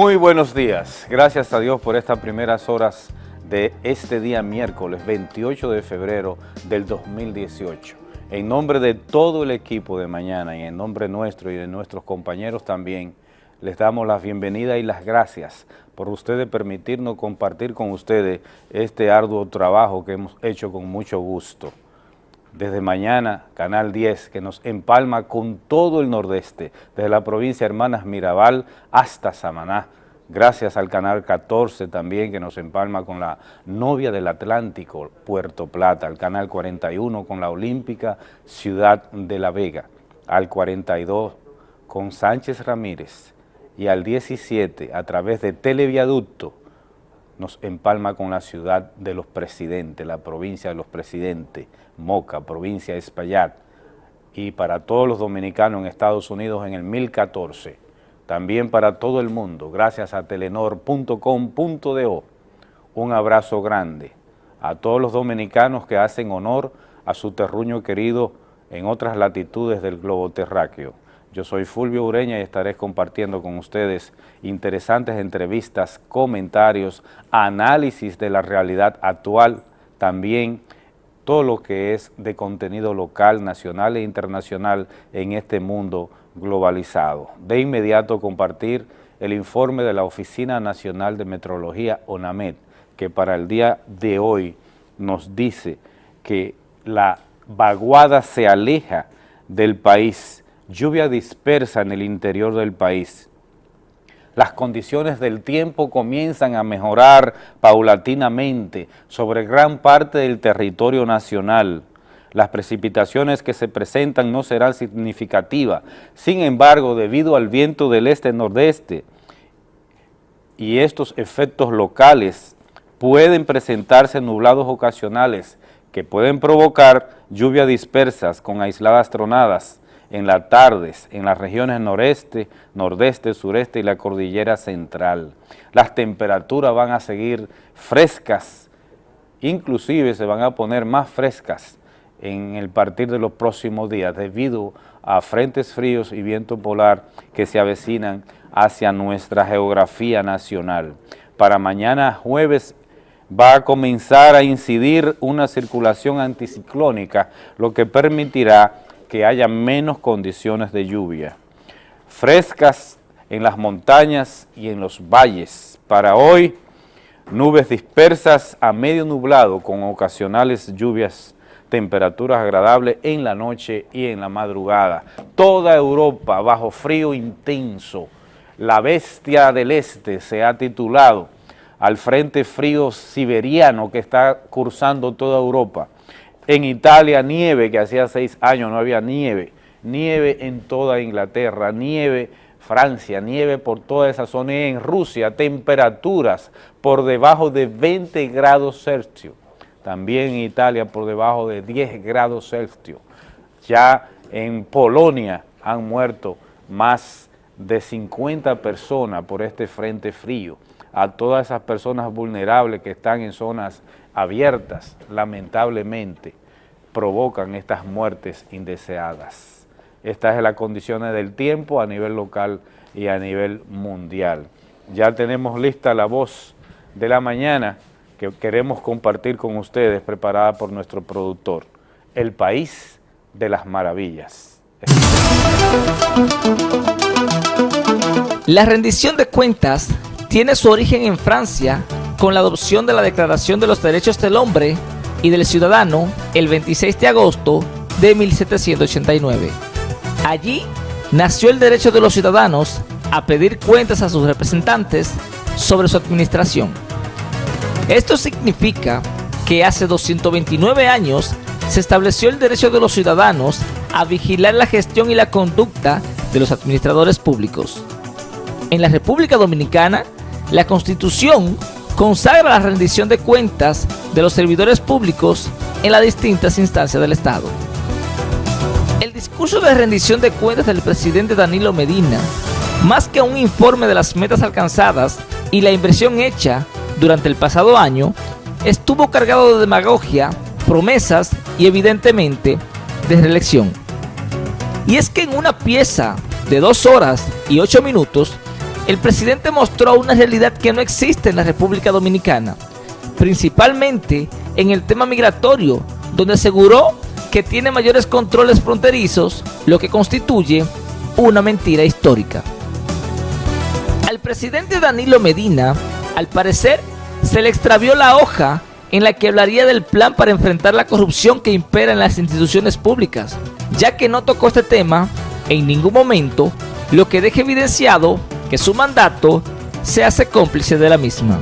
Muy buenos días. Gracias a Dios por estas primeras horas de este día miércoles 28 de febrero del 2018. En nombre de todo el equipo de mañana y en nombre nuestro y de nuestros compañeros también, les damos la bienvenida y las gracias por ustedes permitirnos compartir con ustedes este arduo trabajo que hemos hecho con mucho gusto desde mañana, Canal 10, que nos empalma con todo el nordeste, desde la provincia Hermanas Mirabal hasta Samaná. Gracias al Canal 14 también, que nos empalma con la novia del Atlántico, Puerto Plata, al Canal 41 con la Olímpica Ciudad de la Vega, al 42 con Sánchez Ramírez. Y al 17 a través de Televiaducto nos empalma con la ciudad de los presidentes, la provincia de los presidentes, Moca, provincia de Espaillat, y para todos los dominicanos en Estados Unidos en el 1014, también para todo el mundo, gracias a telenor.com.do. Un abrazo grande a todos los dominicanos que hacen honor a su terruño querido en otras latitudes del globo terráqueo. Yo soy Fulvio Ureña y estaré compartiendo con ustedes interesantes entrevistas, comentarios, análisis de la realidad actual, también todo lo que es de contenido local, nacional e internacional en este mundo globalizado. De inmediato compartir el informe de la Oficina Nacional de Metrología, ONAMED, que para el día de hoy nos dice que la vaguada se aleja del país, lluvia dispersa en el interior del país. Las condiciones del tiempo comienzan a mejorar paulatinamente sobre gran parte del territorio nacional. Las precipitaciones que se presentan no serán significativas, sin embargo, debido al viento del este-nordeste y estos efectos locales, pueden presentarse nublados ocasionales que pueden provocar lluvias dispersas con aisladas tronadas, en las tardes en las regiones noreste, nordeste, sureste y la cordillera central. Las temperaturas van a seguir frescas, inclusive se van a poner más frescas en el partir de los próximos días debido a frentes fríos y viento polar que se avecinan hacia nuestra geografía nacional. Para mañana jueves va a comenzar a incidir una circulación anticiclónica, lo que permitirá que haya menos condiciones de lluvia. Frescas en las montañas y en los valles. Para hoy, nubes dispersas a medio nublado con ocasionales lluvias, temperaturas agradables en la noche y en la madrugada. Toda Europa bajo frío intenso. La bestia del este se ha titulado al frente frío siberiano que está cursando toda Europa. En Italia nieve, que hacía seis años no había nieve, nieve en toda Inglaterra, nieve Francia, nieve por toda esa zona en Rusia temperaturas por debajo de 20 grados Celsius, también en Italia por debajo de 10 grados Celsius. Ya en Polonia han muerto más de 50 personas por este frente frío. A todas esas personas vulnerables que están en zonas abiertas, lamentablemente, provocan estas muertes indeseadas. Estas son las condiciones del tiempo a nivel local y a nivel mundial. Ya tenemos lista la voz de la mañana que queremos compartir con ustedes, preparada por nuestro productor, El País de las Maravillas. La rendición de cuentas tiene su origen en Francia con la adopción de la Declaración de los Derechos del Hombre y del Ciudadano el 26 de agosto de 1789. Allí nació el derecho de los ciudadanos a pedir cuentas a sus representantes sobre su administración. Esto significa que hace 229 años se estableció el derecho de los ciudadanos a vigilar la gestión y la conducta de los administradores públicos. En la República Dominicana, la Constitución consagra la rendición de cuentas de los servidores públicos en las distintas instancias del Estado. El discurso de rendición de cuentas del presidente Danilo Medina, más que un informe de las metas alcanzadas y la inversión hecha durante el pasado año, estuvo cargado de demagogia, promesas y evidentemente de reelección. Y es que en una pieza de dos horas y ocho minutos, el presidente mostró una realidad que no existe en la República Dominicana, principalmente en el tema migratorio, donde aseguró que tiene mayores controles fronterizos, lo que constituye una mentira histórica. Al presidente Danilo Medina, al parecer, se le extravió la hoja en la que hablaría del plan para enfrentar la corrupción que impera en las instituciones públicas, ya que no tocó este tema en ningún momento, lo que deja evidenciado que su mandato se hace cómplice de la misma.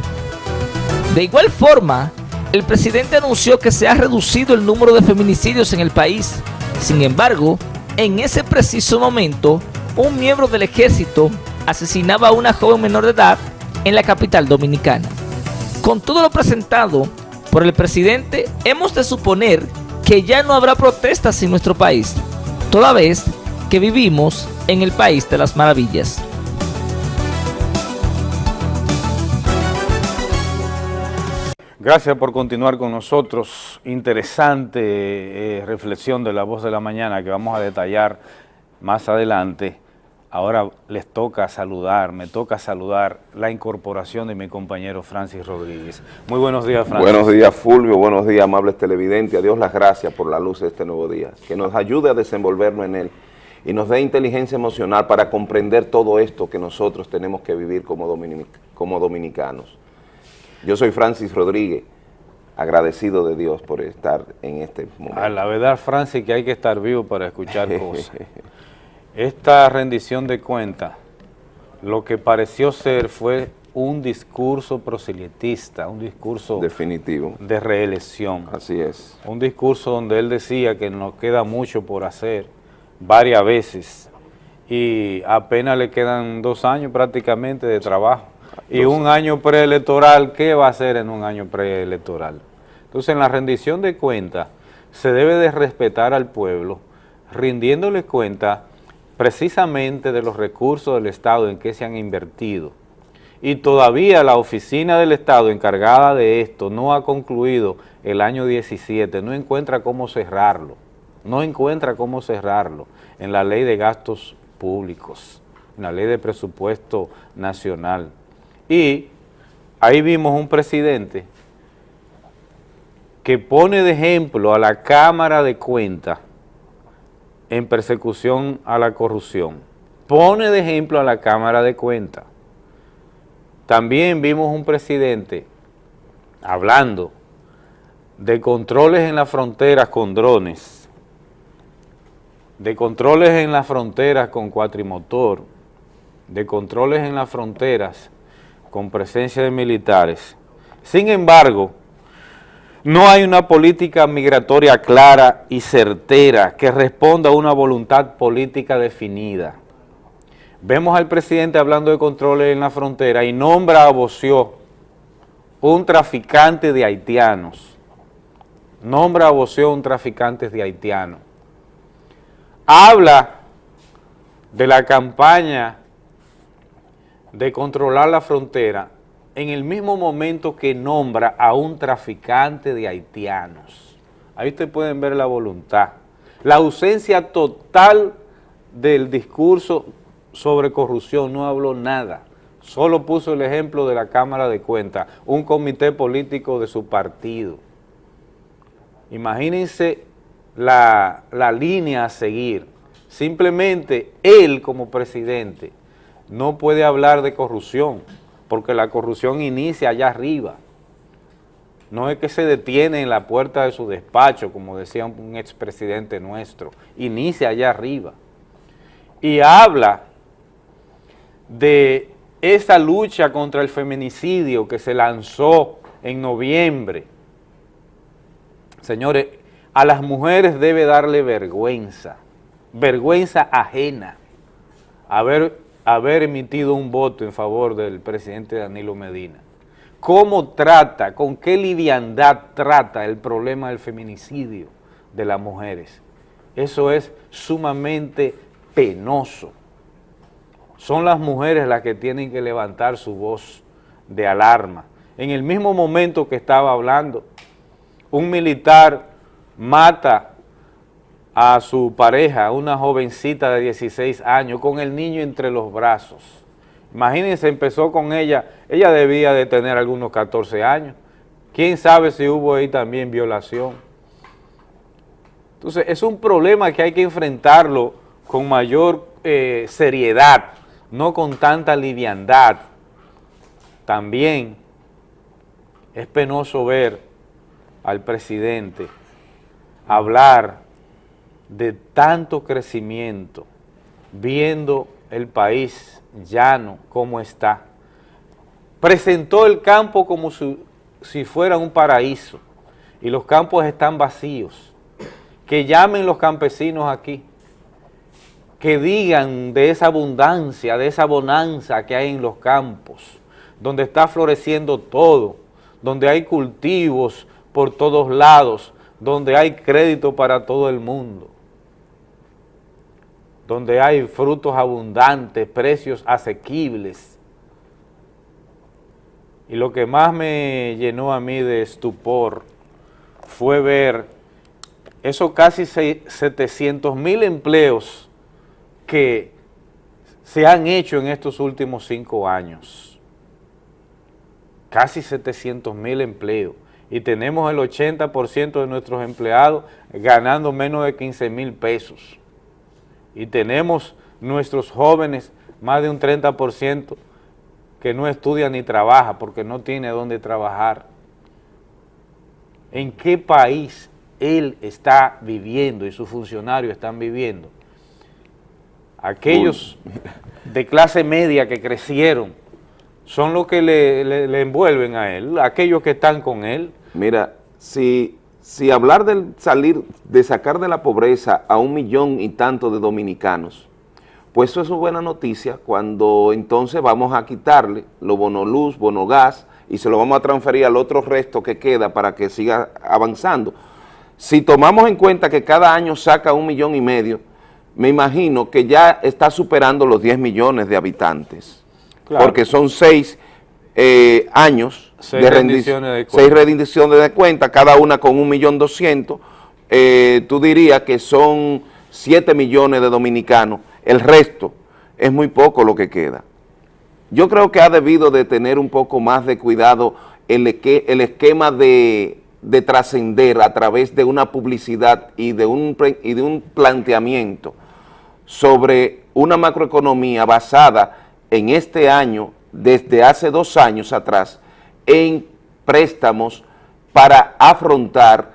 De igual forma, el presidente anunció que se ha reducido el número de feminicidios en el país. Sin embargo, en ese preciso momento, un miembro del ejército asesinaba a una joven menor de edad en la capital dominicana. Con todo lo presentado por el presidente, hemos de suponer que ya no habrá protestas en nuestro país, toda vez que vivimos en el país de las maravillas. Gracias por continuar con nosotros. Interesante eh, reflexión de la voz de la mañana que vamos a detallar más adelante. Ahora les toca saludar, me toca saludar la incorporación de mi compañero Francis Rodríguez. Muy buenos días, Francis. Buenos días, Fulvio. Buenos días, amables televidentes. A Dios las gracias por la luz de este nuevo día. Que nos ayude a desenvolvernos en él y nos dé inteligencia emocional para comprender todo esto que nosotros tenemos que vivir como, como dominicanos. Yo soy Francis Rodríguez, agradecido de Dios por estar en este momento. A la verdad, Francis, que hay que estar vivo para escuchar cosas. Esta rendición de cuentas, lo que pareció ser fue un discurso proselitista, un discurso definitivo de reelección. Así es. Un discurso donde él decía que nos queda mucho por hacer varias veces y apenas le quedan dos años prácticamente de trabajo. Y un año preelectoral, ¿qué va a hacer en un año preelectoral? Entonces, en la rendición de cuentas, se debe de respetar al pueblo, rindiéndole cuenta precisamente de los recursos del Estado en que se han invertido. Y todavía la oficina del Estado encargada de esto no ha concluido el año 17, no encuentra cómo cerrarlo, no encuentra cómo cerrarlo en la ley de gastos públicos, en la ley de presupuesto nacional. Y ahí vimos un presidente que pone de ejemplo a la Cámara de Cuentas en persecución a la corrupción. Pone de ejemplo a la Cámara de Cuentas. También vimos un presidente hablando de controles en las fronteras con drones, de controles en las fronteras con cuatrimotor, de controles en las fronteras con presencia de militares. Sin embargo, no hay una política migratoria clara y certera que responda a una voluntad política definida. Vemos al presidente hablando de controles en la frontera y nombra a Boció, un traficante de haitianos. Nombra a Boció un traficante de haitianos. Habla de la campaña de controlar la frontera en el mismo momento que nombra a un traficante de haitianos. Ahí ustedes pueden ver la voluntad. La ausencia total del discurso sobre corrupción, no habló nada. Solo puso el ejemplo de la Cámara de Cuentas, un comité político de su partido. Imagínense la, la línea a seguir. Simplemente él como presidente no puede hablar de corrupción, porque la corrupción inicia allá arriba. No es que se detiene en la puerta de su despacho, como decía un expresidente nuestro, inicia allá arriba. Y habla de esa lucha contra el feminicidio que se lanzó en noviembre. Señores, a las mujeres debe darle vergüenza, vergüenza ajena, haber haber emitido un voto en favor del presidente Danilo Medina. ¿Cómo trata, con qué liviandad trata el problema del feminicidio de las mujeres? Eso es sumamente penoso. Son las mujeres las que tienen que levantar su voz de alarma. En el mismo momento que estaba hablando, un militar mata a su pareja, una jovencita de 16 años, con el niño entre los brazos. Imagínense, empezó con ella, ella debía de tener algunos 14 años. ¿Quién sabe si hubo ahí también violación? Entonces, es un problema que hay que enfrentarlo con mayor eh, seriedad, no con tanta liviandad. También es penoso ver al presidente hablar de tanto crecimiento, viendo el país llano como está. Presentó el campo como si, fuera un paraíso y los campos están vacíos. Que llamen los campesinos aquí, que digan de esa abundancia, de esa bonanza que hay en los campos, donde está floreciendo todo, donde hay cultivos por todos lados, donde hay crédito para todo el mundo donde hay frutos abundantes, precios asequibles. Y lo que más me llenó a mí de estupor fue ver esos casi 700 mil empleos que se han hecho en estos últimos cinco años. Casi 700 mil empleos. Y tenemos el 80% de nuestros empleados ganando menos de 15 mil pesos y tenemos nuestros jóvenes, más de un 30% que no estudia ni trabaja porque no tiene dónde trabajar. ¿En qué país él está viviendo y sus funcionarios están viviendo? Aquellos de clase media que crecieron son los que le, le envuelven a él, aquellos que están con él. Mira, si si hablar de salir, de sacar de la pobreza a un millón y tanto de dominicanos, pues eso es una buena noticia cuando entonces vamos a quitarle lo bono luz, bono gas y se lo vamos a transferir al otro resto que queda para que siga avanzando. Si tomamos en cuenta que cada año saca un millón y medio, me imagino que ya está superando los 10 millones de habitantes, porque son seis eh, años Seis de rendiciones de cuenta. Seis rendiciones de cuenta, cada una con un millón doscientos. Eh, tú dirías que son siete millones de dominicanos. El resto es muy poco lo que queda. Yo creo que ha debido de tener un poco más de cuidado el, el esquema de, de trascender a través de una publicidad y de, un, y de un planteamiento sobre una macroeconomía basada en este año, desde hace dos años atrás, en préstamos para afrontar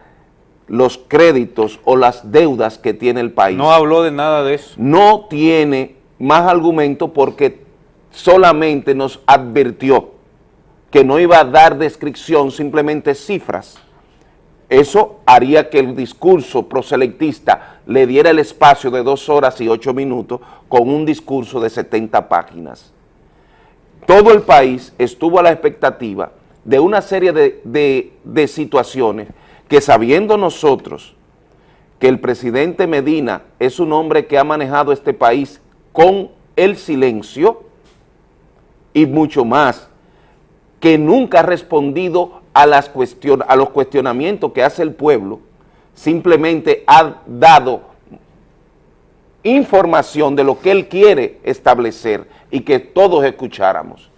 los créditos o las deudas que tiene el país. No habló de nada de eso. No tiene más argumento porque solamente nos advirtió que no iba a dar descripción, simplemente cifras. Eso haría que el discurso proselectista le diera el espacio de dos horas y ocho minutos con un discurso de 70 páginas. Todo el país estuvo a la expectativa de una serie de, situaciones que sabiendo nosotros que el presidente Medina es un hombre que ha manejado este país con el silencio y mucho más, que nunca ha respondido a, las a los cuestionamientos que hace el pueblo, simplemente ha dado información de lo que él quiere establecer y que todos escucháramos.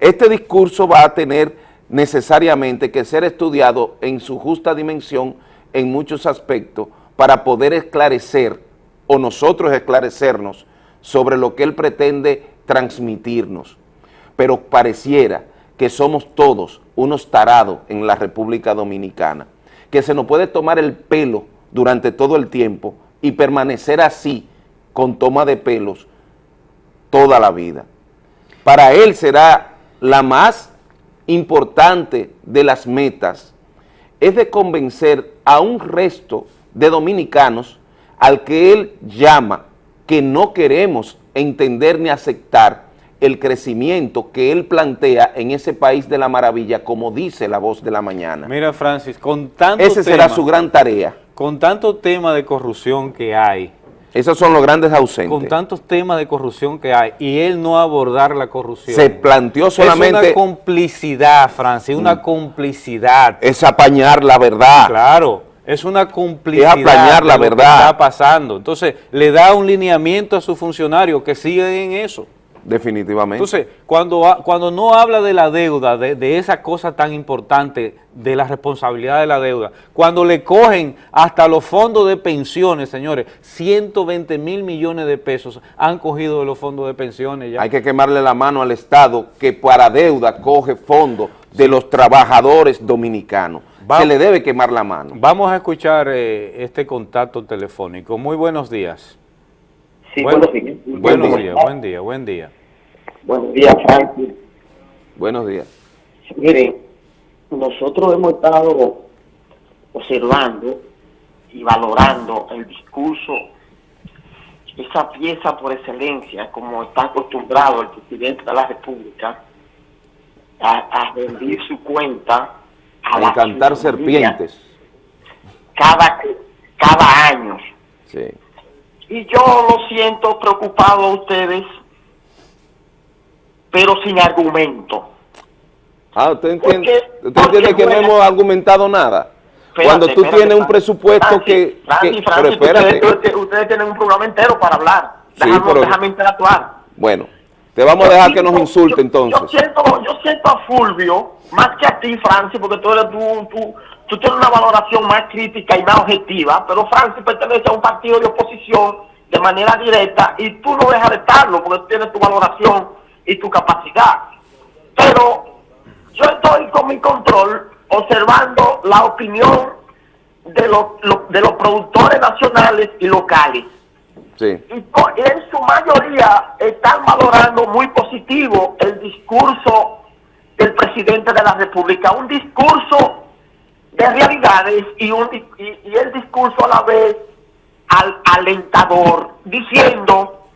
Este discurso va a tener necesariamente que ser estudiado en su justa dimensión en muchos aspectos para poder esclarecer o nosotros esclarecernos sobre lo que él pretende transmitirnos. Pero pareciera que somos todos unos tarados en la República Dominicana, que se nos puede tomar el pelo durante todo el tiempo y permanecer así, con toma de pelos, toda la vida. Para él será la más importante de las metas es de convencer a un resto de dominicanos al que él llama que no queremos entender ni aceptar el crecimiento que él plantea en ese país de la maravilla, como dice la voz de la mañana. Mira, Francis, con tanto Ese será su gran tarea. Con tanto tema de corrupción que hay, esos son los grandes ausentes. Con tantos temas de corrupción que hay y él no abordar la corrupción. Se planteó solamente... Es una complicidad, Francis, una mm. complicidad. Es apañar la verdad. Claro, es una complicidad. Es apañar la verdad. está pasando. Entonces, le da un lineamiento a sus funcionarios que siguen en eso. Definitivamente. Entonces, cuando, cuando no habla de la deuda, de, de, esa cosa tan importante, de la responsabilidad de la deuda, cuando le cogen hasta los fondos de pensiones, señores, 120 mil millones de pesos han cogido de los fondos de pensiones ya. Hay que quemarle la mano al Estado que para deuda coge fondos de los trabajadores dominicanos. Se le debe quemar la mano. Vamos a escuchar eh, este contacto telefónico. Muy buenos días. Sí, buenos días. Buenos días, buen día, buen día. Buenos días, Francis. Buenos días. Miren, nosotros hemos estado observando y valorando el discurso, esa pieza por excelencia, como está acostumbrado el presidente de la República, a, a rendir su cuenta a, a encantar serpientes. Cada, cada año. Sí. Y yo lo siento preocupado a ustedes, pero sin argumento. Ah, ¿usted entiende, porque, ¿usted entiende que no hemos argumentado nada? Espérate, Cuando tú espérate, tienes un presupuesto Francis, que... Francis, que Francis, pero espérate. Ustedes, ustedes, tienen un programa entero para hablar. Sí, Déjame, pero- déjame interactuar. Bueno, te vamos a dejar que nos insulte yo, entonces. Yo siento, yo siento a Fulvio, más que a ti, Francis, porque tú, eres, tú, tú, tú tienes una valoración más crítica y más objetiva, pero Francis pertenece a un partido de oposición de manera directa y tú no dejas de estarlo porque tú tienes tu valoración y tu capacidad. Pero yo estoy con mi control observando la opinión de los, de los productores nacionales y locales Sí. y en su mayoría están valorando muy positivo el discurso del presidente de la República, un discurso de realidades y, un, y, y el discurso a la vez al, alentador, diciendo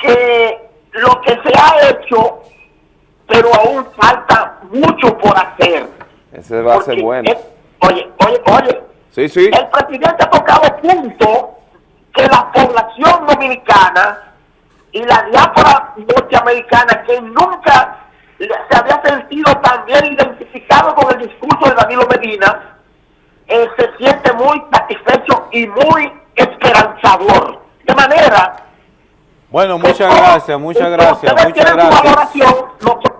que lo que se ha hecho, pero aún falta mucho por hacer. Ese va a ser bueno. oye, oye, oye, Sí, sí. el presidente ha tocado punto que la población dominicana y la diáspora norteamericana que nunca se había sentido tan bien identificado con el discurso de Danilo Medina, eh, se siente muy satisfecho y muy esperanzador. De manera Bueno, muchas todo- gracias, muchas gracias, muchas su gracias. nosotros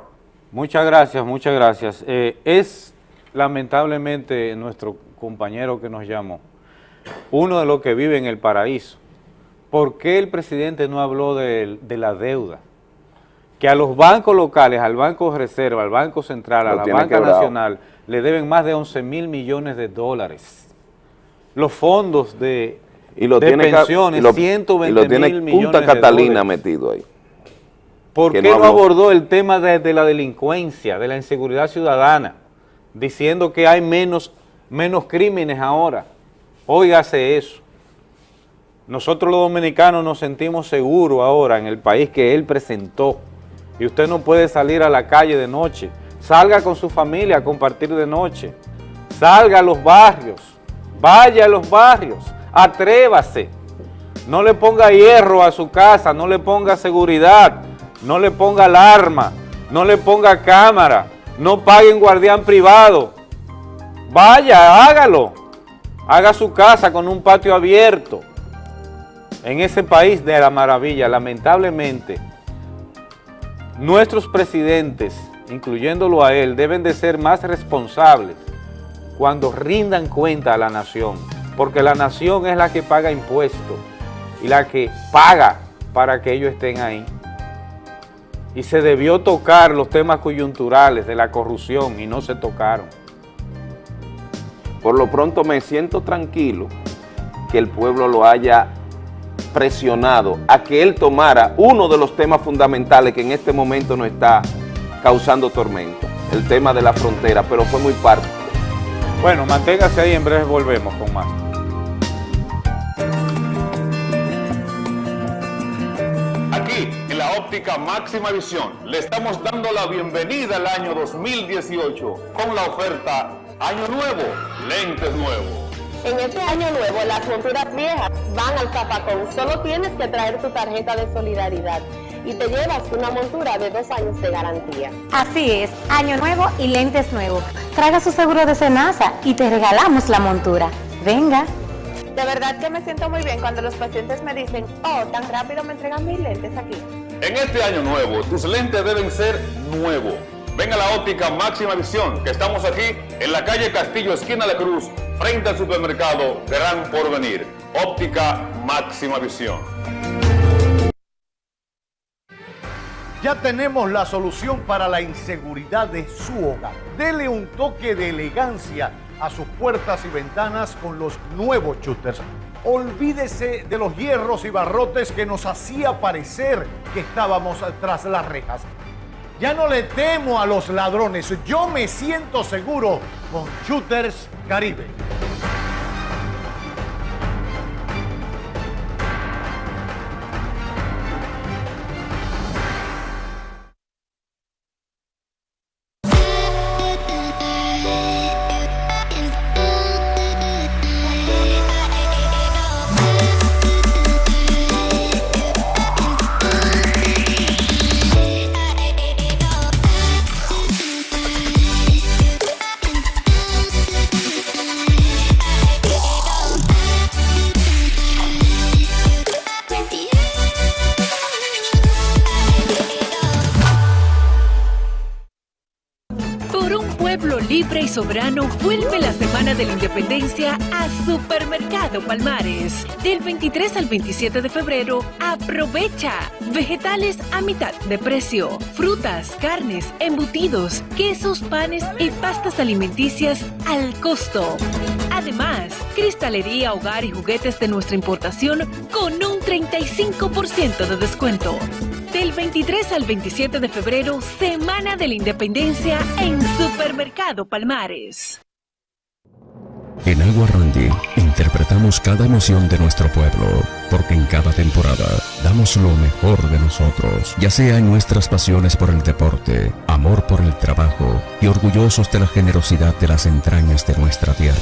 Muchas gracias, muchas gracias. Eh, es lamentablemente nuestro compañero que nos llamó, uno de los que vive en el paraíso. ¿Por qué el presidente no habló de, de la deuda? Que a los bancos locales, al Banco de Reserva, al Banco Central, a Lo la Banca quebrado. Nacional, le deben más de 11 mil millones de dólares. Los fondos de, Y lo de tiene, pensiones, y lo, 120 y lo tiene mil millones Punta de Catalina dólares. metido ahí. ¿Por qué no abordó el tema de, de la delincuencia, de la inseguridad ciudadana, diciendo que hay menos, menos crímenes ahora? Óigase eso. Nosotros los dominicanos nos sentimos seguros ahora en el país que él presentó. Y usted no puede salir a la calle de noche. Salga con su familia a compartir de noche. Salga a los barrios. Vaya a los barrios. Atrévase. No le ponga hierro a su casa, no le ponga seguridad, no le ponga alarma, no le ponga cámara, no pague un guardián privado. Vaya, hágalo. Haga su casa con un patio abierto. En ese país de la maravilla, lamentablemente, nuestros presidentes, incluyéndolo a él, deben de ser más responsables cuando rindan cuenta a la nación, porque la nación es la que paga impuestos y la que paga para que ellos estén ahí. Y se debió tocar los temas coyunturales de la corrupción y no se tocaron. Por lo pronto me siento tranquilo que el pueblo lo haya presionado a que él tomara uno de los temas fundamentales que en este momento nos está causando tormenta, el tema de la frontera, pero fue muy parte. Bueno, manténgase ahí, en breve volvemos con más. Aquí, en la óptica máxima visión, le estamos dando la bienvenida al año 2018 con la oferta Año Nuevo, lentes nuevos. En este año nuevo, las monturas viejas van al zapacón. Solo tienes que traer tu tarjeta de solidaridad y te llevas una montura de dos años de garantía. Así es, año nuevo y lentes nuevos. Traiga su seguro de Senasa y te regalamos la montura. Venga. De verdad que me siento muy bien cuando los pacientes me dicen, oh, tan rápido me entregan mis lentes aquí. En este año nuevo, tus lentes deben ser nuevos. Ven a la óptica Máxima Visión, que estamos aquí en la calle Castillo, esquina de Cruz, frente al supermercado Gran Porvenir. Óptica Máxima Visión. Ya tenemos la solución para la inseguridad de su hogar. Dele un toque de elegancia a sus puertas y ventanas con los nuevos shooters. Olvídese de los hierros y barrotes que nos hacía parecer que estábamos tras las rejas. Ya no le temo a los ladrones, yo me siento seguro con Shooters Caribe. Vuelve la Semana de la Independencia a Supermercado Palmares. Del 23 al 27 de febrero, aprovecha vegetales a mitad de precio, frutas, carnes, embutidos, quesos, panes y pastas alimenticias al costo. Además, cristalería, hogar y juguetes de nuestra importación con un 35% de descuento. Del 23 al 27 de febrero, Semana de la Independencia en Supermercado Palmares. En Agua Randy interpretamos cada emoción de nuestro pueblo, porque en cada temporada damos lo mejor de nosotros, ya sea en nuestras pasiones por el deporte, amor por el trabajo y orgullosos de la generosidad de las entrañas de nuestra tierra.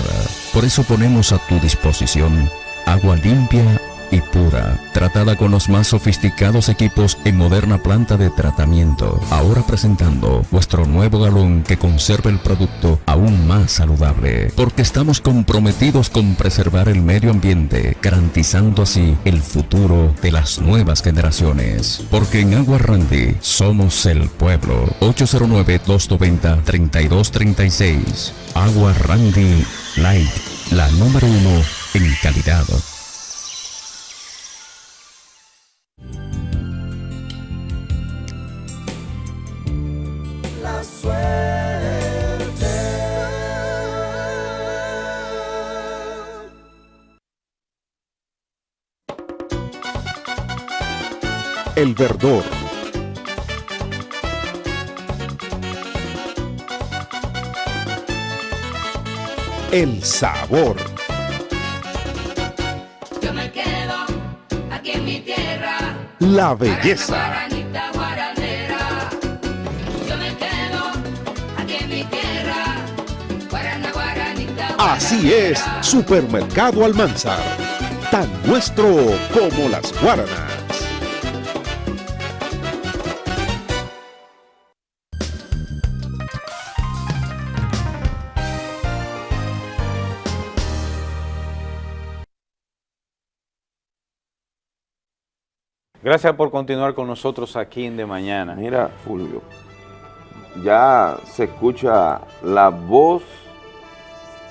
Por eso ponemos a tu disposición agua limpia y pura, tratada con los más sofisticados equipos en moderna planta de tratamiento. Ahora presentando vuestro nuevo galón que conserva el producto aún más saludable, porque estamos comprometidos con preservar el medio ambiente, garantizando así el futuro de las nuevas generaciones. Porque en Agua Randy somos el pueblo. 809-290-3236. Agua Randy Light, la número uno en calidad. El verdor. El sabor. Yo me quedo aquí en mi tierra. La belleza. Así es, Supermercado Almanzar. Tan nuestro como las guaranas. Gracias por continuar con nosotros aquí en De Mañana. Mira, Fulvio, ya se escucha la voz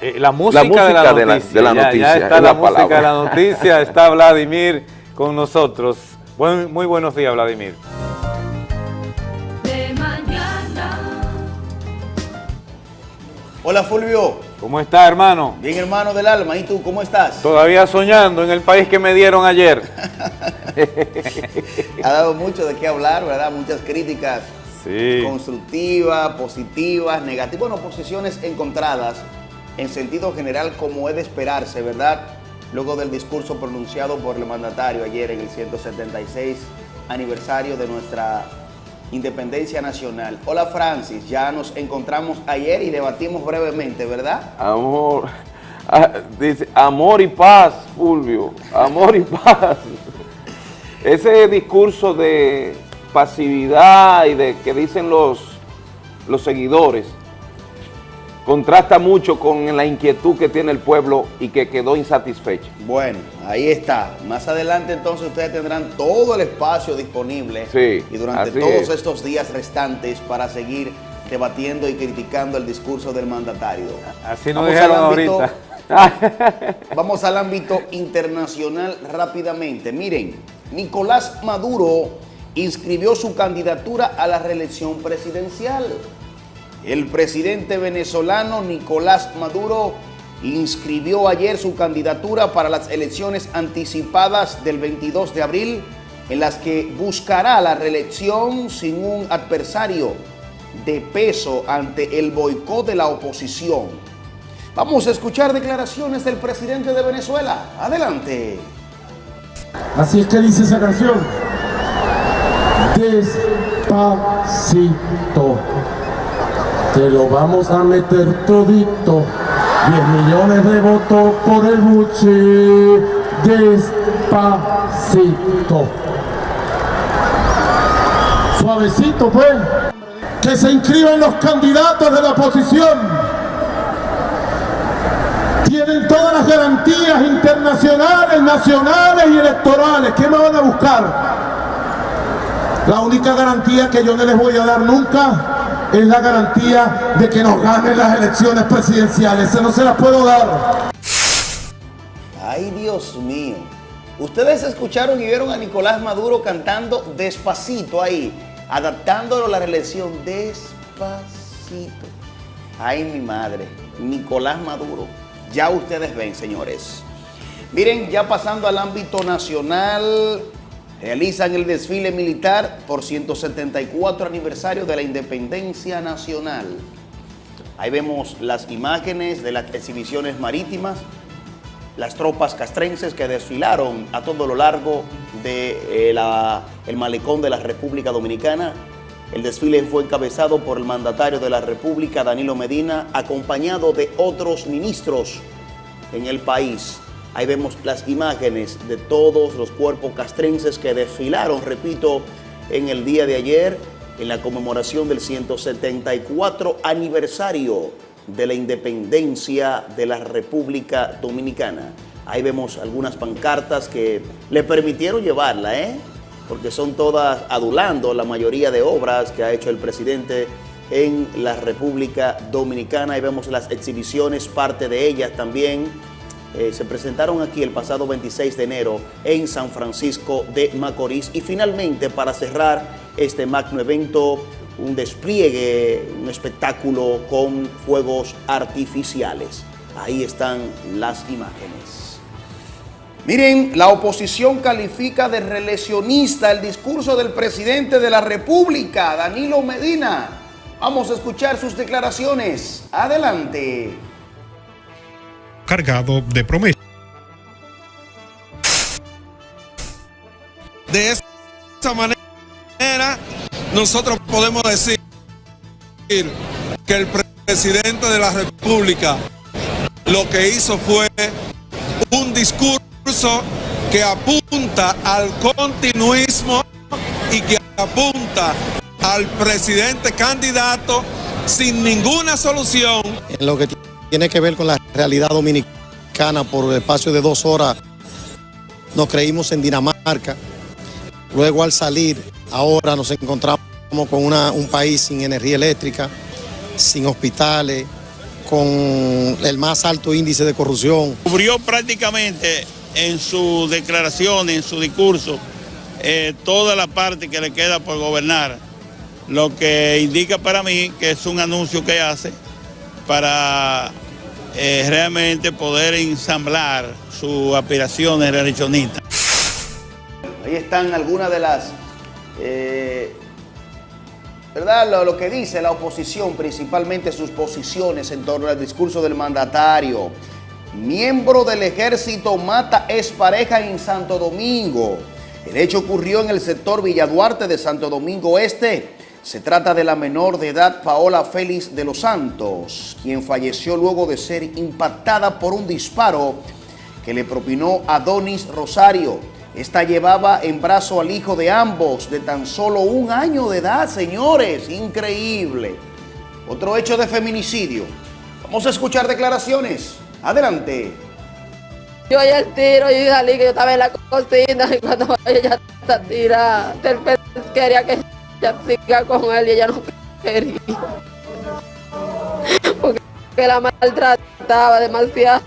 Eh, la música, música de la de la- noticia. de la ya- noticia, ya, está es la, la música palabra. de la noticia, está Vladimir con nosotros. Buen- muy buenos días, Vladimir. De mañana. Hola Fulvio. ¿Cómo está, hermano? Bien hermano del alma, ¿y tú cómo estás? Todavía soñando en el país que me dieron ayer. Ha dado mucho de qué hablar, ¿verdad? Muchas críticas Sí. constructivas, positivas, negativas, bueno, posiciones encontradas en sentido general como es de esperarse, ¿verdad? Luego del discurso pronunciado por el mandatario ayer en el 176 aniversario de nuestra independencia nacional. Hola Francis, ya nos encontramos ayer y debatimos brevemente, ¿verdad? amor, ah, dice, amor y paz, Fulvio, amor y paz. Ese discurso de pasividad y de que dicen los, los seguidores, contrasta mucho con la inquietud que tiene el pueblo y que quedó insatisfecho. Bueno, ahí está. Más adelante entonces ustedes tendrán todo el espacio disponible Sí, y durante todos es. estos días restantes para seguir debatiendo y criticando el discurso del mandatario. Así nos dijeron ahorita. Vamos al ámbito internacional rápidamente. Miren, Nicolás Maduro inscribió su candidatura a la reelección presidencial. El presidente venezolano Nicolás Maduro inscribió ayer su candidatura para las elecciones anticipadas del 22 de abril, en las que buscará la reelección sin un adversario de peso ante el boicot de la oposición. Vamos a escuchar declaraciones del presidente de Venezuela. Adelante. Así es que dice esa canción. Despacito. Te lo vamos a meter todito. 10 millones de votos por el buche. Despacito. Suavecito, pues. Que se inscriban los candidatos de la oposición tienen todas las garantías internacionales, nacionales y electorales. ¿Qué me van a buscar? La única garantía que yo no les voy a dar nunca es la garantía de que nos ganen las elecciones presidenciales. Esa no se las puedo dar. Ay, Dios mío. Ustedes escucharon y vieron a Nicolás Maduro cantando despacito ahí, adaptándolo a la reelección despacito. Ay, mi madre, Nicolás Maduro. Ya ustedes ven, señores. Miren, ya pasando al ámbito nacional, realizan el desfile militar por 174 aniversario de la independencia nacional. Ahí vemos las imágenes de las exhibiciones marítimas, las tropas castrenses que desfilaron a todo lo largo del malecón de la República Dominicana. El desfile fue encabezado por el mandatario de la República, Danilo Medina, acompañado de otros ministros en el país. Ahí vemos las imágenes de todos los cuerpos castrenses que desfilaron, repito, en el día de ayer, en la conmemoración del 174 aniversario de la independencia de la República Dominicana. Ahí vemos algunas pancartas que le permitieron llevarla, ¿eh? porque son todas adulando la mayoría de obras que ha hecho el presidente en la República Dominicana. Ahí vemos las exhibiciones, parte de ellas también eh, se presentaron aquí el pasado 26 de enero en San Francisco de Macorís. Y finalmente, para cerrar este magno evento, un despliegue, un espectáculo con fuegos artificiales. Ahí están las imágenes. Miren, la oposición califica de reeleccionista el discurso del presidente de la República, Danilo Medina. Vamos a escuchar sus declaraciones. Adelante. Cargado de promesas. De esa manera, nosotros podemos decir que el presidente de la República lo que hizo fue un discurso que apunta al continuismo y que apunta al presidente candidato sin ninguna solución. En lo que tiene que ver con la realidad dominicana, por el espacio de dos horas nos creímos en Dinamarca. Luego al salir, ahora nos encontramos con un país sin energía eléctrica, sin hospitales, con el más alto índice de corrupción. Cubrió prácticamente en su declaración, en su discurso, eh, toda la parte que le queda por gobernar, lo que indica para mí que es un anuncio que hace para eh, realmente poder ensamblar sus aspiraciones reeleccionistas. Ahí están algunas de las, eh, ¿verdad? Lo, lo que dice la oposición, principalmente sus posiciones en torno al discurso del mandatario. Miembro del ejército mata expareja en Santo Domingo. El hecho ocurrió en el sector Villaduarte de Santo Domingo Este. Se trata de la menor de edad Paola Félix de los Santos, quien falleció luego de ser impactada por un disparo que le propinó Adonis Rosario. Esta llevaba en brazo al hijo de ambos, de tan solo un año de edad, señores. Increíble. Otro hecho de feminicidio. Vamos a escuchar declaraciones. Adelante. Yo oí el tiro y salí que yo estaba en la cocina y cuando ella está tirada, quería que ella siga con él y ella no quería. Porque la maltrataba demasiado.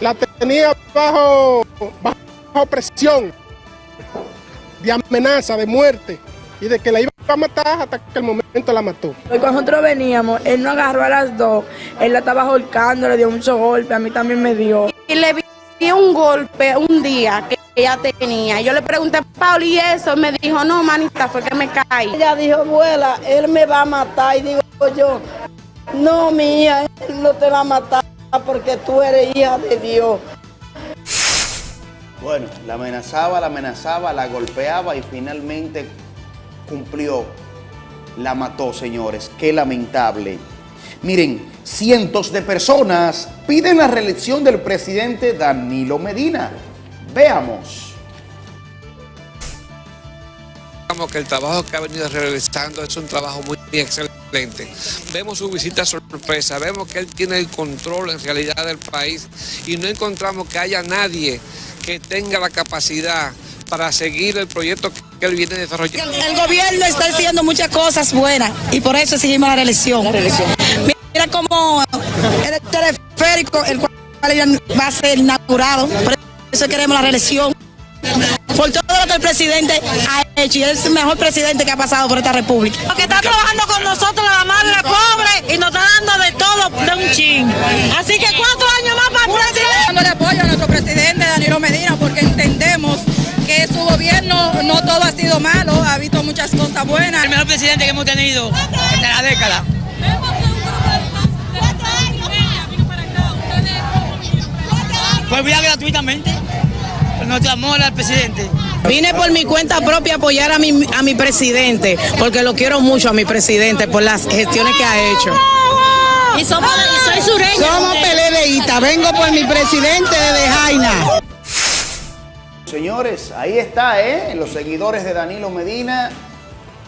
La tenía bajo, bajo presión de amenaza, de muerte y de que la iba a matar hasta que el momento la mató. Cuando nosotros veníamos, él no agarró a las dos, él la estaba ahorcando, le dio muchos golpes, a mí también me dio. Y le vi un golpe un día que ella tenía. Yo le pregunté, Paul, ¿y eso? Me dijo, no, manita, fue que me caí. Ella dijo, abuela, él me va a matar. Y digo yo, no, mía, él no te va a matar porque tú eres hija de Dios. Bueno, la amenazaba, la amenazaba, la golpeaba y finalmente cumplió. La mató, señores. Qué lamentable. Miren, cientos de personas piden la reelección del presidente Danilo Medina. Veamos. que el trabajo que ha venido realizando es un trabajo muy excelente. Vemos su visita sorpresa, vemos que él tiene el control en realidad del país y no encontramos que haya nadie que tenga la capacidad para seguir el proyecto que él viene desarrollando. El, gobierno está haciendo muchas cosas buenas y por eso exigimos la reelección. Mira cómo el teleférico, el cual va a ser inaugurado, por eso queremos la reelección. Por todo lo que el presidente ha hecho y es el mejor presidente que ha pasado por esta república. Porque está trabajando con nosotros la madre pobre y nos está dando de todo de un chin. Así que cuatro años más para el presidente. Dándole apoyo a nuestro presidente Danilo Medina porque entendemos que su gobierno no todo ha sido malo, ha visto muchas cosas buenas. El mejor presidente que hemos tenido en la década. Pues voy gratuitamente. Nuestro amor al presidente. Vine por mi cuenta propia a apoyar a mi, a mi presidente, porque lo quiero mucho a mi presidente por las gestiones que ha hecho. Y, somos, y soy sureña. Somos peledeístas, vengo por mi presidente de Jaina. Señores, ahí está, ¿eh? Los seguidores de Danilo Medina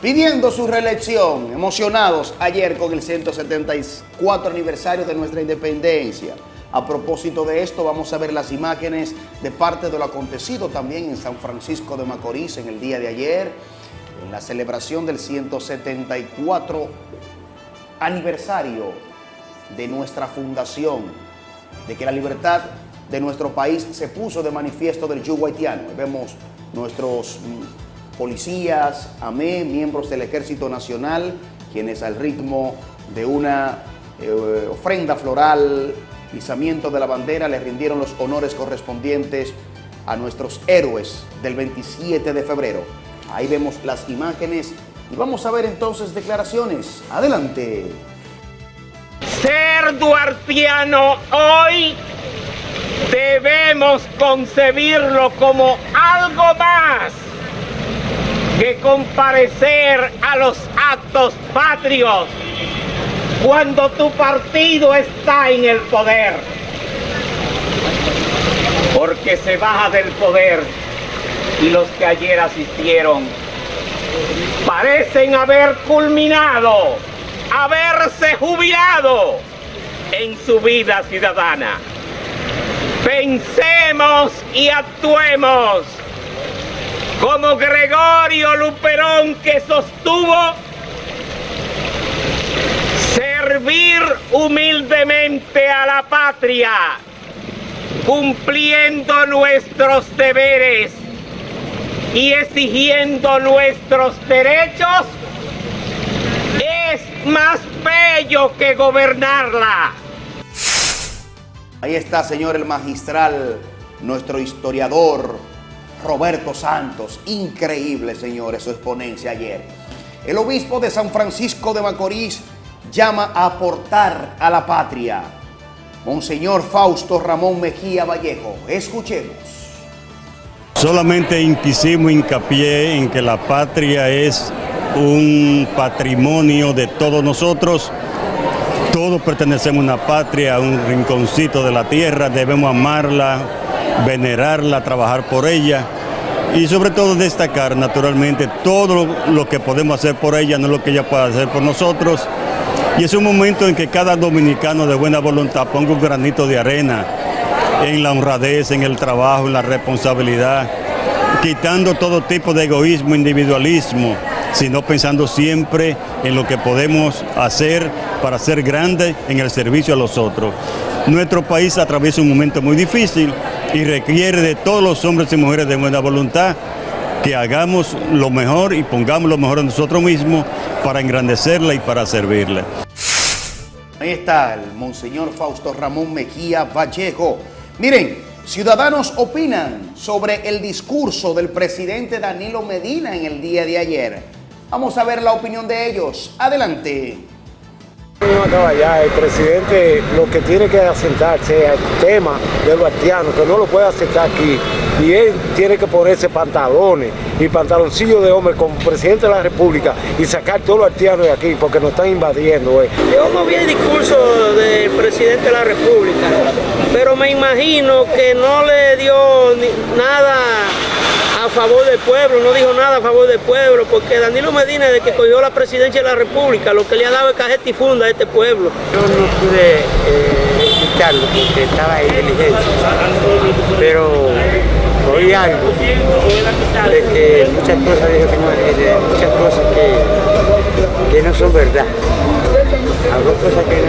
pidiendo su reelección, emocionados ayer con el 174 aniversario de nuestra independencia. A propósito de esto, vamos a ver las imágenes de parte de lo acontecido también en San Francisco de Macorís en el día de ayer, en la celebración del 174 aniversario de nuestra fundación, de que la libertad de nuestro país se puso de manifiesto del yugo haitiano. Vemos nuestros mm, policías, AME, miembros del Ejército Nacional, quienes al ritmo de una eh, ofrenda floral, izamiento de la bandera, le rindieron los honores correspondientes a nuestros héroes del 27 de febrero. Ahí vemos las imágenes y vamos a ver entonces declaraciones. Adelante. Ser duartiano hoy debemos concebirlo como algo más que comparecer a los actos patrios cuando tu partido está en el poder. Porque se baja del poder y los que ayer asistieron parecen haber culminado, haberse jubilado en su vida ciudadana. Pensemos y actuemos como Gregorio Luperón que sostuvo servir humildemente a la patria, cumpliendo nuestros deberes y exigiendo nuestros derechos, es más bello que gobernarla. Ahí está, señor el magistral, nuestro historiador Roberto Santos. Increíble, señores, su exponencia ayer. El obispo de San Francisco de Macorís llama a aportar a la patria. Monseñor Fausto Ramón Mejía Vallejo. Escuchemos. Solamente quisimos hincapié en que la patria es un patrimonio de todos nosotros todos pertenecemos a una patria, a un rinconcito de la tierra, debemos amarla, venerarla, trabajar por ella y sobre todo destacar naturalmente todo lo que podemos hacer por ella, no lo que ella pueda hacer por nosotros Y es un momento en que cada dominicano de buena voluntad ponga un granito de arena en la honradez, en el trabajo, en la responsabilidad, quitando todo tipo de egoísmo, individualismo, sino pensando siempre en lo que podemos hacer para ser grandes en el servicio a los otros. Nuestro país atraviesa un momento muy difícil y requiere de todos los hombres y mujeres de buena voluntad que hagamos lo mejor y pongamos lo mejor en nosotros mismos para engrandecerla y para servirle. Ahí está el Monseñor Fausto Ramón Mejía Vallejo. Miren, ciudadanos opinan sobre el discurso del presidente Danilo Medina en el día de ayer. Vamos a ver la opinión de ellos. Adelante. El presidente lo que tiene que asentarse el tema de los haitianos, que no lo puede aceptar aquí. Y él tiene que ponerse pantalones y pantaloncillos de hombre como presidente de la República y sacar todos los haitianos de aquí porque nos están invadiendo. eh. Yo no vi el discurso del presidente de la República, pero me imagino que no le dio nada favor del pueblo, no dijo nada a favor del pueblo, porque Danilo Medina, desde que cogió la presidencia de la República, lo que le ha dado es cajeta y funda a este pueblo. Yo no pude eh, porque estaba en diligencia, pero oí algo de que muchas cosas dijo que no, muchas cosas que, que no son verdad. Habló cosas que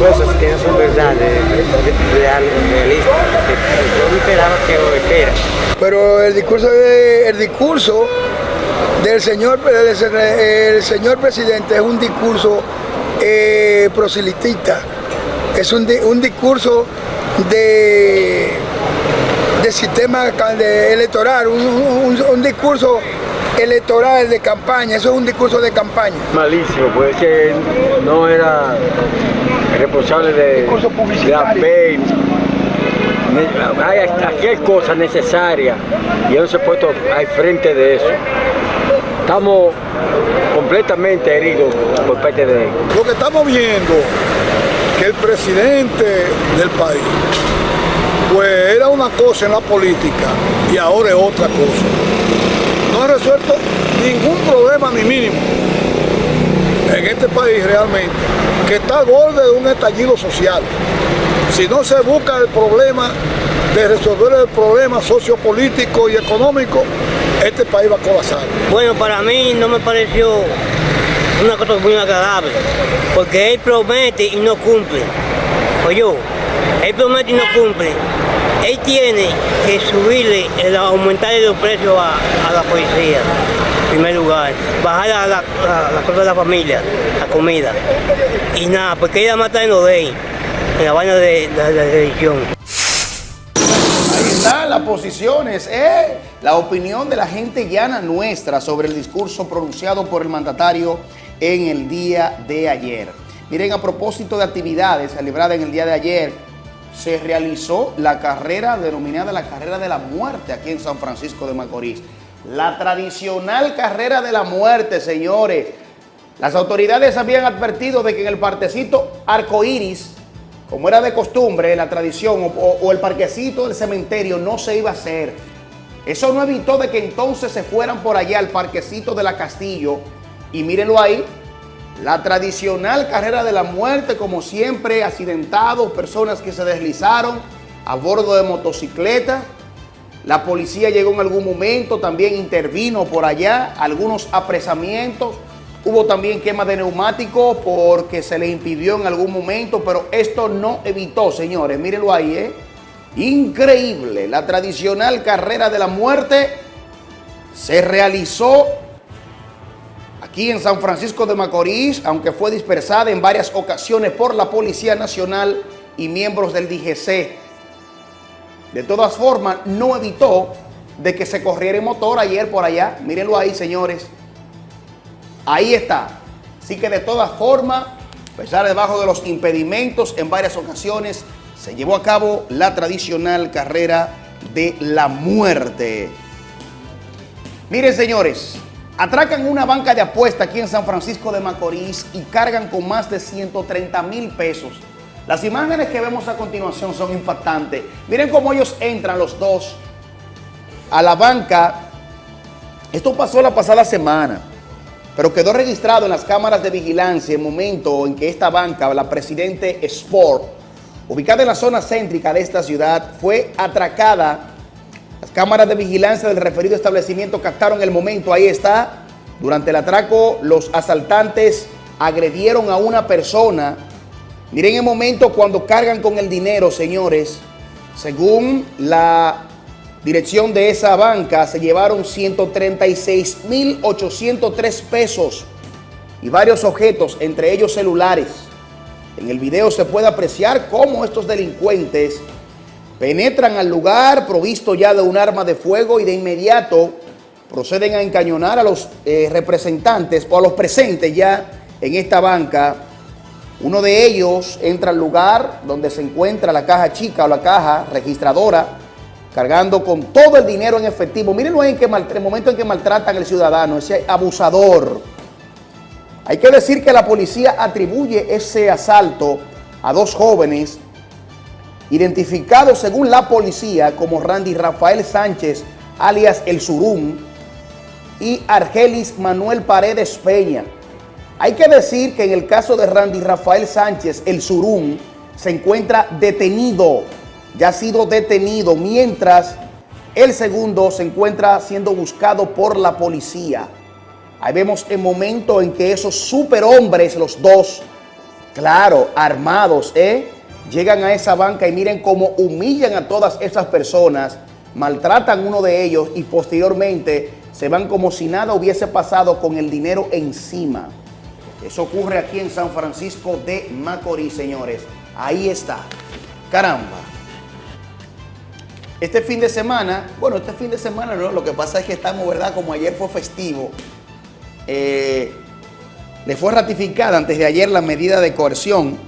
cosas que no son verdad, algo realista, que yo esperaba que espera. Pero el discurso, de- el discurso del señor, del- el señor presidente es un discurso eh, proselitista, es un, un discurso de, de sistema de electoral, un, un- un discurso electoral de campaña, eso es un discurso de campaña. Malísimo, pues es que no era responsable de, de la. Ne- Hay cualquier cosa necesaria y él se ha puesto al frente de eso. Estamos completamente heridos por parte de él. Lo que estamos viendo, que el presidente del país, pues era una cosa en la política y ahora es otra cosa. No ha resuelto ningún problema ni mínimo en este país realmente, que está al borde de un estallido social. Si no se busca el problema de resolver el problema sociopolítico y económico, este país va a colapsar. Bueno, para mí no me pareció una cosa muy agradable, porque él promete y no cumple. Oye, él promete y no cumple. Él tiene que subirle, el aumentarle los precios a, a la policía, en primer lugar, bajar la, la, la- la cosa de la familia, la comida. Y nada, porque ella mata en Odey, en la vaina de, de religión. Ahí están las posiciones, ¿eh? la opinión de la gente llana nuestra sobre el discurso pronunciado por el mandatario en el día de ayer. Miren, a propósito de actividades celebradas en el día de ayer, se realizó la carrera denominada la carrera de la muerte aquí en San Francisco de Macorís. La tradicional carrera de la muerte, señores. Las autoridades habían advertido de que en el partecito arcoíris, como era de costumbre, la tradición, o, el parquecito del cementerio no se iba a hacer. Eso no evitó de que entonces se fueran por allá al parquecito de la Castillo. Y mírenlo ahí, la tradicional carrera de la muerte, como siempre, accidentados, personas que se deslizaron a bordo de motocicletas. La policía llegó en algún momento, también intervino por allá, algunos apresamientos. Hubo también quema de neumáticos porque se le impidió en algún momento, pero esto no evitó, señores. Mírenlo ahí, ¿eh? Increíble. La tradicional carrera de la muerte se realizó aquí en San Francisco de Macorís, aunque fue dispersada en varias ocasiones por la Policía Nacional y miembros del DGC. De todas formas, no evitó de que se corriera el motor ayer por allá. Mírenlo ahí, señores. Ahí está. Así que de todas formas, pesar debajo de los impedimentos, en varias ocasiones se llevó a cabo la tradicional carrera de la muerte. Miren, señores, atracan una banca de apuesta aquí en San Francisco de Macorís y cargan con más de 130 mil pesos. Las imágenes que vemos a continuación son impactantes. Miren cómo ellos entran los dos a la banca. Esto pasó la pasada semana. pero quedó registrado en las cámaras de vigilancia el momento en que esta banca, la Presidente Sport, ubicada en la zona céntrica de esta ciudad, fue atracada. Cámaras de vigilancia del referido establecimiento captaron el momento, ahí está. Durante el atraco, los asaltantes agredieron a una persona. Miren el momento cuando cargan con el dinero, señores. Según la dirección de esa banca, se llevaron 136.803 pesos y varios objetos, entre ellos celulares. En el video se puede apreciar cómo estos delincuentes penetran al lugar provisto ya de un arma de fuego y de inmediato proceden a encañonar a los eh, representantes o a los presentes ya en esta banca. Uno de ellos entra al lugar donde se encuentra la caja chica o la caja registradora, cargando con todo el dinero en efectivo. Mírenlo en, que el momento en que maltratan al ciudadano, ese abusador. Hay que decir que la policía atribuye ese asalto a dos jóvenes identificados según la policía como Randy Rafael Sánchez, alias El Surum, y Argelis Manuel Paredes Peña. Hay que decir que en el caso de Randy Rafael Sánchez, el Surum, se encuentra detenido, ya ha sido detenido, mientras el segundo se encuentra siendo buscado por la policía. Ahí vemos el momento en que esos superhombres, los dos, claro, armados, ¿eh? Llegan a esa banca y miren cómo humillan a todas esas personas, maltratan a uno de ellos y posteriormente se van como si nada hubiese pasado con el dinero encima. Eso ocurre aquí en San Francisco de Macorís, señores. Ahí está. Caramba. Este fin de semana, bueno, este fin de semana lo que pasa es que estamos, ¿verdad? Como ayer fue festivo, eh, le fue ratificada antes de ayer la medida de coerción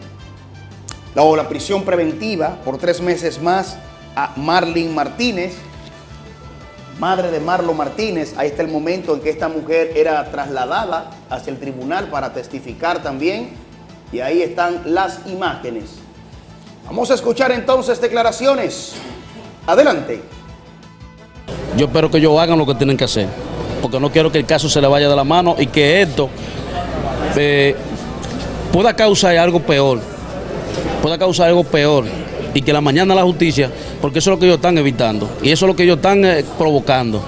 o la prisión preventiva por tres meses más a Marlene Martínez, madre de Marlo Martínez. Ahí está el momento en que esta mujer era trasladada hacia el tribunal para testificar también. Y ahí están las imágenes. Vamos a escuchar entonces declaraciones. Adelante. Yo espero que ellos hagan lo que tienen que hacer, porque no quiero que el caso se le vaya de la mano y que esto eh, pueda causar algo peor, pueda causar algo peor y que la mañana la justicia, porque eso es lo que ellos están evitando y eso es lo que ellos están eh, provocando.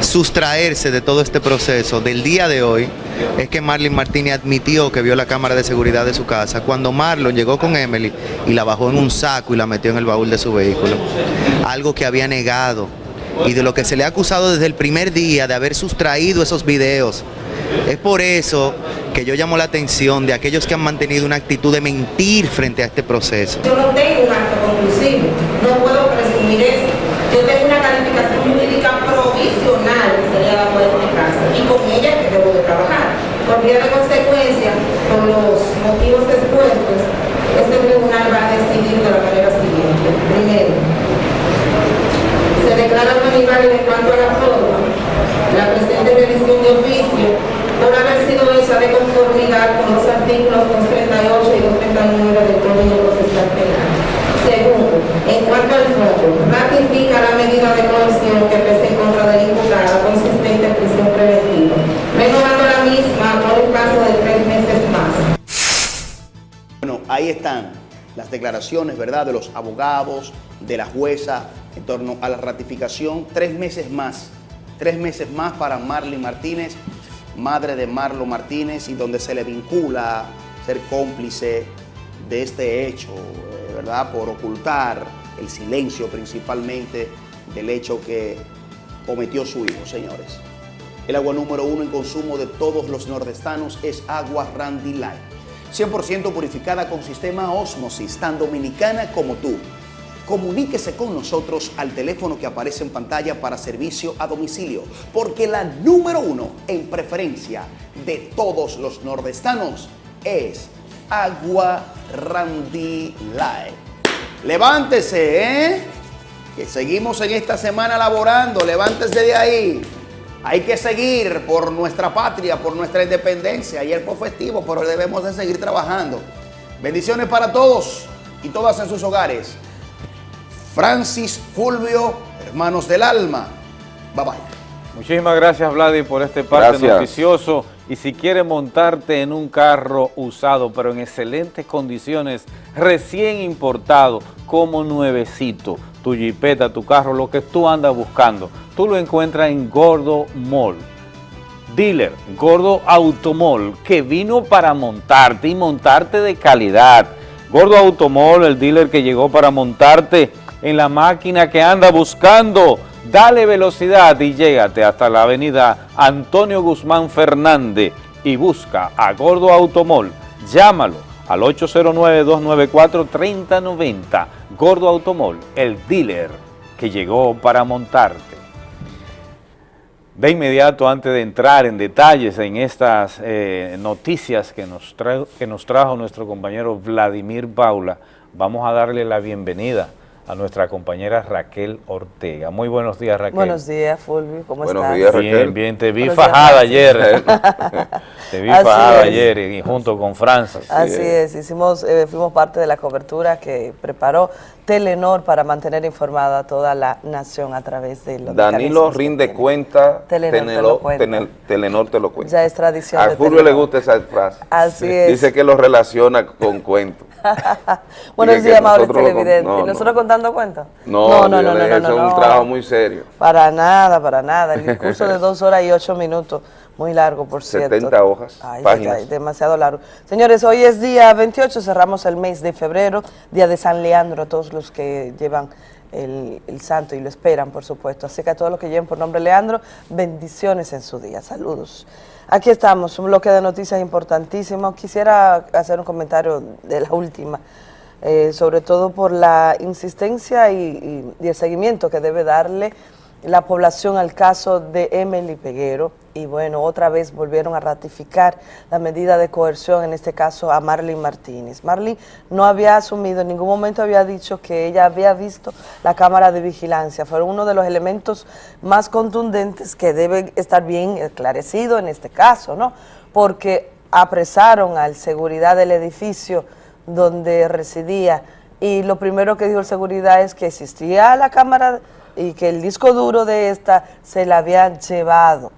Sustraerse de todo este proceso del día de hoy es que Marlon Martínez admitió que vio la cámara de seguridad de su casa cuando Marlon llegó con Emily y la bajó en un saco y la metió en el baúl de su vehículo. Algo que había negado y de lo que se le ha acusado desde el primer día de haber sustraído esos videos. Es por eso que yo llamo la atención de aquellos que han mantenido una actitud de mentir frente a este proceso. Yo no tengo un acto conclusivo, no puedo presumir eso. Yo tengo una calificación jurídica provisional que se le ha dado a este caso y con ella que debo de trabajar. Por vía de consecuencia, con los motivos expuestos, este tribunal va a decidir de la manera siguiente. Primero, se declara no en cuanto a la forma, la presente revisión de oficio por haber sido hecha de conformidad con los artículos 238 y 239 del Código Procesal Penal. Segundo, en cuanto al fondo, ratifica la medida de coerción que pese en contra del imputado consistente en prisión preventiva, renovando la misma por un plazo de tres meses más. Bueno, ahí están las declaraciones, ¿verdad?, de los abogados, de la jueza en torno a la ratificación. Tres meses más, tres meses más para Marlene Martínez, madre de Marlo Martínez, y donde se le vincula ser cómplice de este hecho, eh, ¿verdad?, por ocultar el silencio principalmente del hecho que cometió su hijo, señores. El agua número uno en consumo de todos los nordestanos es agua Randy Light. 100% purificada con sistema Osmosis, tan dominicana como tú. Comuníquese con nosotros al teléfono que aparece en pantalla para servicio a domicilio, porque la número uno en preferencia de todos los nordestanos es Agua Randy Light. Levántese, ¿eh? Que seguimos en esta semana laborando, levántese de ahí. Hay que seguir por nuestra patria, por nuestra independencia. Ayer fue festivo, pero debemos de seguir trabajando. Bendiciones para todos y todas en sus hogares. Francis Fulvio, hermanos del alma. Bye bye. Muchísimas gracias, Vladi, por este parte Gracias. noticioso Y si quieres montarte en un carro usado, pero en excelentes condiciones, recién importado, como nuevecito, tu jipeta, tu carro, lo que tú andas buscando, tú lo encuentras en Gordo Mall. Dealer, Gordo Automol, que vino para montarte y montarte de calidad. Gordo Automol, el dealer que llegó para montarte en la máquina que anda buscando. Dale velocidad y llégate hasta la avenida Antonio Guzmán Fernández y busca a Gordo Automol. Llámalo al 809-294-3090. Gordo Automol, el dealer que llegó para montarte. De inmediato, antes de entrar en detalles en estas eh, noticias que nos, que nos trajo nuestro compañero Vladimir Paula, vamos a darle la bienvenida a nuestra compañera Raquel Ortega. Muy buenos días, Raquel. Buenos días, Fulvio. ¿Cómo Buenos estás? días, Raquel. Bien, bien, te vi Buenos fajada días, ayer. te vi Así fajada es. ayer y junto con Francis. Así es, hicimos, eh, fuimos parte de la cobertura que preparó Telenor para mantener informada a toda la nación a través de los Danilo rinde cuenta, Telenor te Tenelo- lo cuenta. Telenor te lo cuenta. Ya es tradición A Fulvio le Telenor. gusta esa frase. Así es. Dice que lo relaciona con cuentos. Buenos días, con- no, ¿Y no. nosotros contando cuentas? No, no, no, no, no, eso no, es un trabajo muy serio. Para nada, para nada. El discurso de dos horas y ocho minutos, muy largo, por cierto. 70 hojas, Ay, páginas. demasiado largo. Señores, hoy es día 28, cerramos el mes de febrero, día de San Leandro, a todos los que llevan el, el santo y lo esperan, por supuesto. Así que a todos los que lleven por nombre Leandro, bendiciones en su día. Saludos. Aquí estamos, un bloque de noticias importantísimo. Quisiera hacer un comentario de la última eh, sobre todo por la insistencia y, y- y el seguimiento que debe darle la población al caso de Emily Peguero. Y bueno, otra vez volvieron a ratificar la medida de coerción, en este caso a Marlene Martínez. Marlene no había asumido, en ningún momento había dicho que ella había visto la cámara de vigilancia. Fueron uno de los elementos más contundentes que debe estar bien esclarecido en este caso, ¿no? Porque apresaron al seguridad del edificio donde residía y lo primero que dijo el seguridad es que existía la cámara y que el disco duro de esta se la habían llevado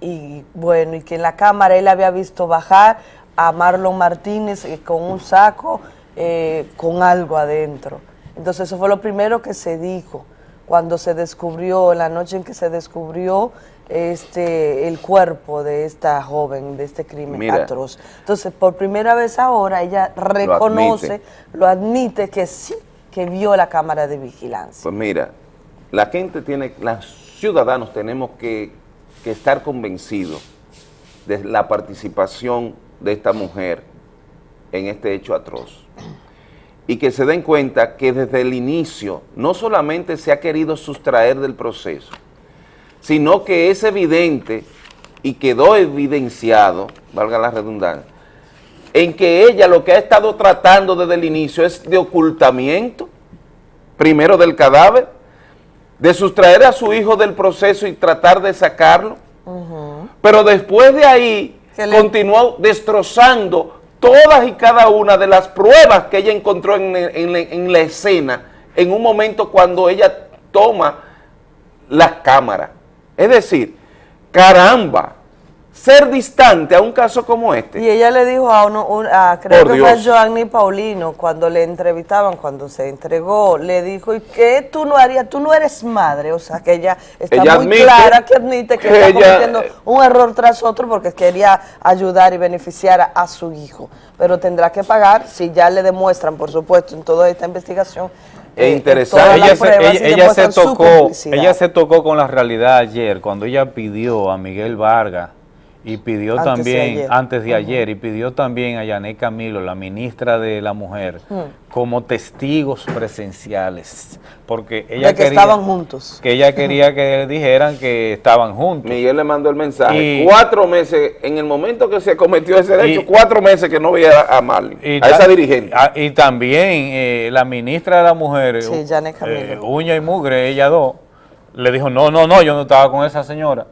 y bueno, y que en la cámara él había visto bajar a Marlon Martínez eh, con un saco eh, con algo adentro. Entonces eso fue lo primero que se dijo cuando se descubrió, la noche en que se descubrió este el cuerpo de esta joven, de este crimen Mira. atroz. Entonces, por primera vez ahora ella reconoce, lo admite, que sí, que vio la cámara de vigilancia. Pues mira, la gente tiene, los ciudadanos tenemos que, que estar convencidos de la participación de esta mujer en este hecho atroz. Y que se den cuenta que desde el inicio no solamente se ha querido sustraer del proceso, sino que es evidente y quedó evidenciado, valga la redundancia, en que ella lo que ha estado tratando desde el inicio es de ocultamiento, primero del cadáver, de sustraer a su hijo del proceso y tratar de sacarlo, pero después de ahí le- continuó destrozando todas y cada una de las pruebas que ella encontró en, en la- en la escena en un momento cuando ella toma la cámara. Es decir, caramba, ser distante a un caso como este. Y ella le dijo a uno, un- a- creo Por que fue a Dios. Joanny Paulino, cuando le entrevistaban, cuando se entregó, le dijo, ¿y qué tú no harías? Tú no eres madre, o sea, que ella está Ella muy clara que admite que, que está ella- cometiendo un error tras otro porque quería ayudar y beneficiar a, a su hijo, pero tendrá que pagar si ya le demuestran, por supuesto, en toda esta investigación. Es eh, interesante. ella se, ella- ella tocó, ella se tocó con la realidad ayer cuando ella pidió a Miguel Vargas y pidió Antes también, antes de ayer, y pidió también a Yané Camilo, la ministra de la Mujer, como testigos presenciales, porque ella de que quería, estaban juntos. que ella quería que dijeran que estaban juntos. Miguel le mandó el mensaje. Y- cuatro meses, en el momento que se cometió ese hecho, Y- cuatro meses que no veía a Marley, Y a esa dirigente. ah, y también eh, la ministra de la Mujer, Sí, Yané Camilo. eh, uña y mugre, ella dos, le dijo, no, no, no, yo no estaba con esa señora.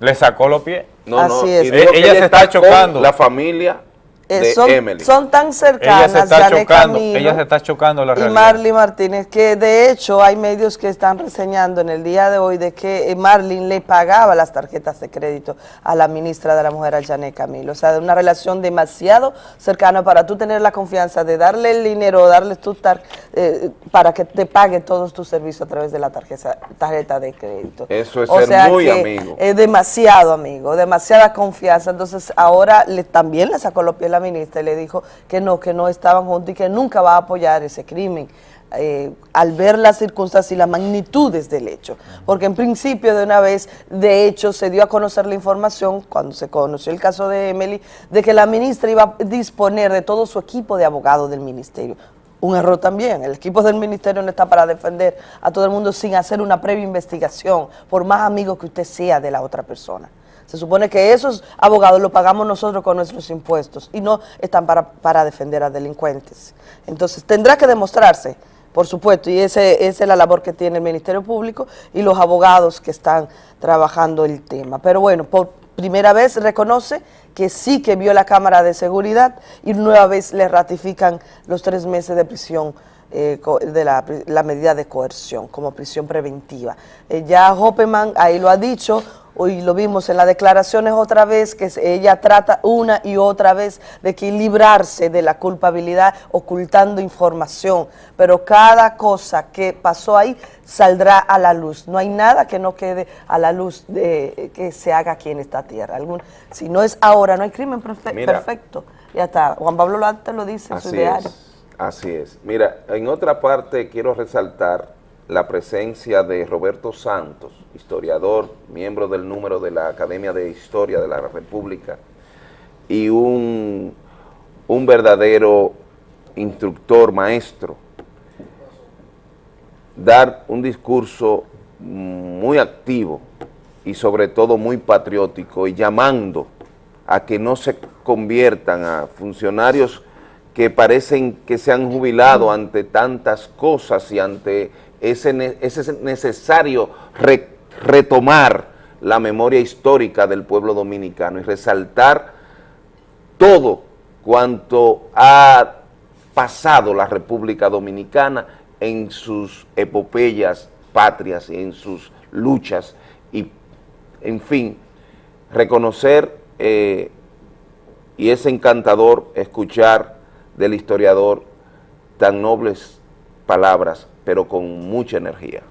Le sacó los pies. No, no, Así y es. dijo que Ella se está chocando. La familia Eh, de son, Emily. son tan Ella se cercanas, está Janet chocando, Camilo ella se está chocando la y realidad. Marlene Martínez, que de hecho hay medios que están reseñando en el día de hoy de que eh, Marlene le pagaba las tarjetas de crédito a la ministra de la Mujer, a Janet Camilo. O sea, de una relación demasiado cercana para tú tener la confianza de darle el dinero, darle tu tar- eh, para que te pague todos tus servicios a través de la tarjeta, tarjeta de crédito. Eso es O ser sea muy que amigo. Es demasiado amigo, demasiada confianza. Entonces ahora le, también le sacó los pies la ministra y le dijo que no, que no estaban juntos y que nunca va a apoyar ese crimen. eh, al ver las circunstancias y las magnitudes del hecho. Porque en principio de una vez, de hecho, se dio a conocer la información, cuando se conoció el caso de Emily, de que la ministra iba a disponer de todo su equipo de abogados del ministerio. Un error también. El equipo del ministerio no está para defender a todo el mundo sin hacer una previa investigación, por más amigo que usted sea de la otra persona. Se supone que esos abogados los pagamos nosotros con nuestros impuestos y no están para, para defender a delincuentes. Entonces tendrá que demostrarse, por supuesto, y ese, esa es la labor que tiene el Ministerio Público y los abogados que están trabajando el tema. Pero bueno, por primera vez reconoce que sí que vio la cámara de seguridad y nueva vez le ratifican los tres meses de prisión eh, de la medida de coerción como prisión preventiva. Eh, ya Hoppeman ahí lo ha dicho, hoy lo vimos en las declaraciones otra vez, que ella trata una y otra vez de que librarse de la culpabilidad ocultando información, pero cada cosa que pasó ahí saldrá a la luz. No hay nada que no quede a la luz de que se haga aquí en esta tierra. Algún, si no es ahora, no hay crimen perfe- Mira. perfecto. Ya está. Juan Pablo Lante lo dice en su diario. es, así es. Mira, en otra parte quiero resaltar la presencia de Roberto Santos, historiador, miembro del número de la Academia de Historia de la República y un, un verdadero instructor, maestro, dar un discurso muy activo y sobre todo muy patriótico y llamando a que no se conviertan a funcionarios que parecen que se han jubilado ante tantas cosas y ante ne- ese necesario re- retomar la memoria histórica del pueblo dominicano y resaltar todo cuanto ha pasado la República Dominicana en sus epopeyas patrias y en sus luchas. Y, en fin, reconocer eh, y es encantador escuchar del historiador tan nobles palabras, pero con mucha energía.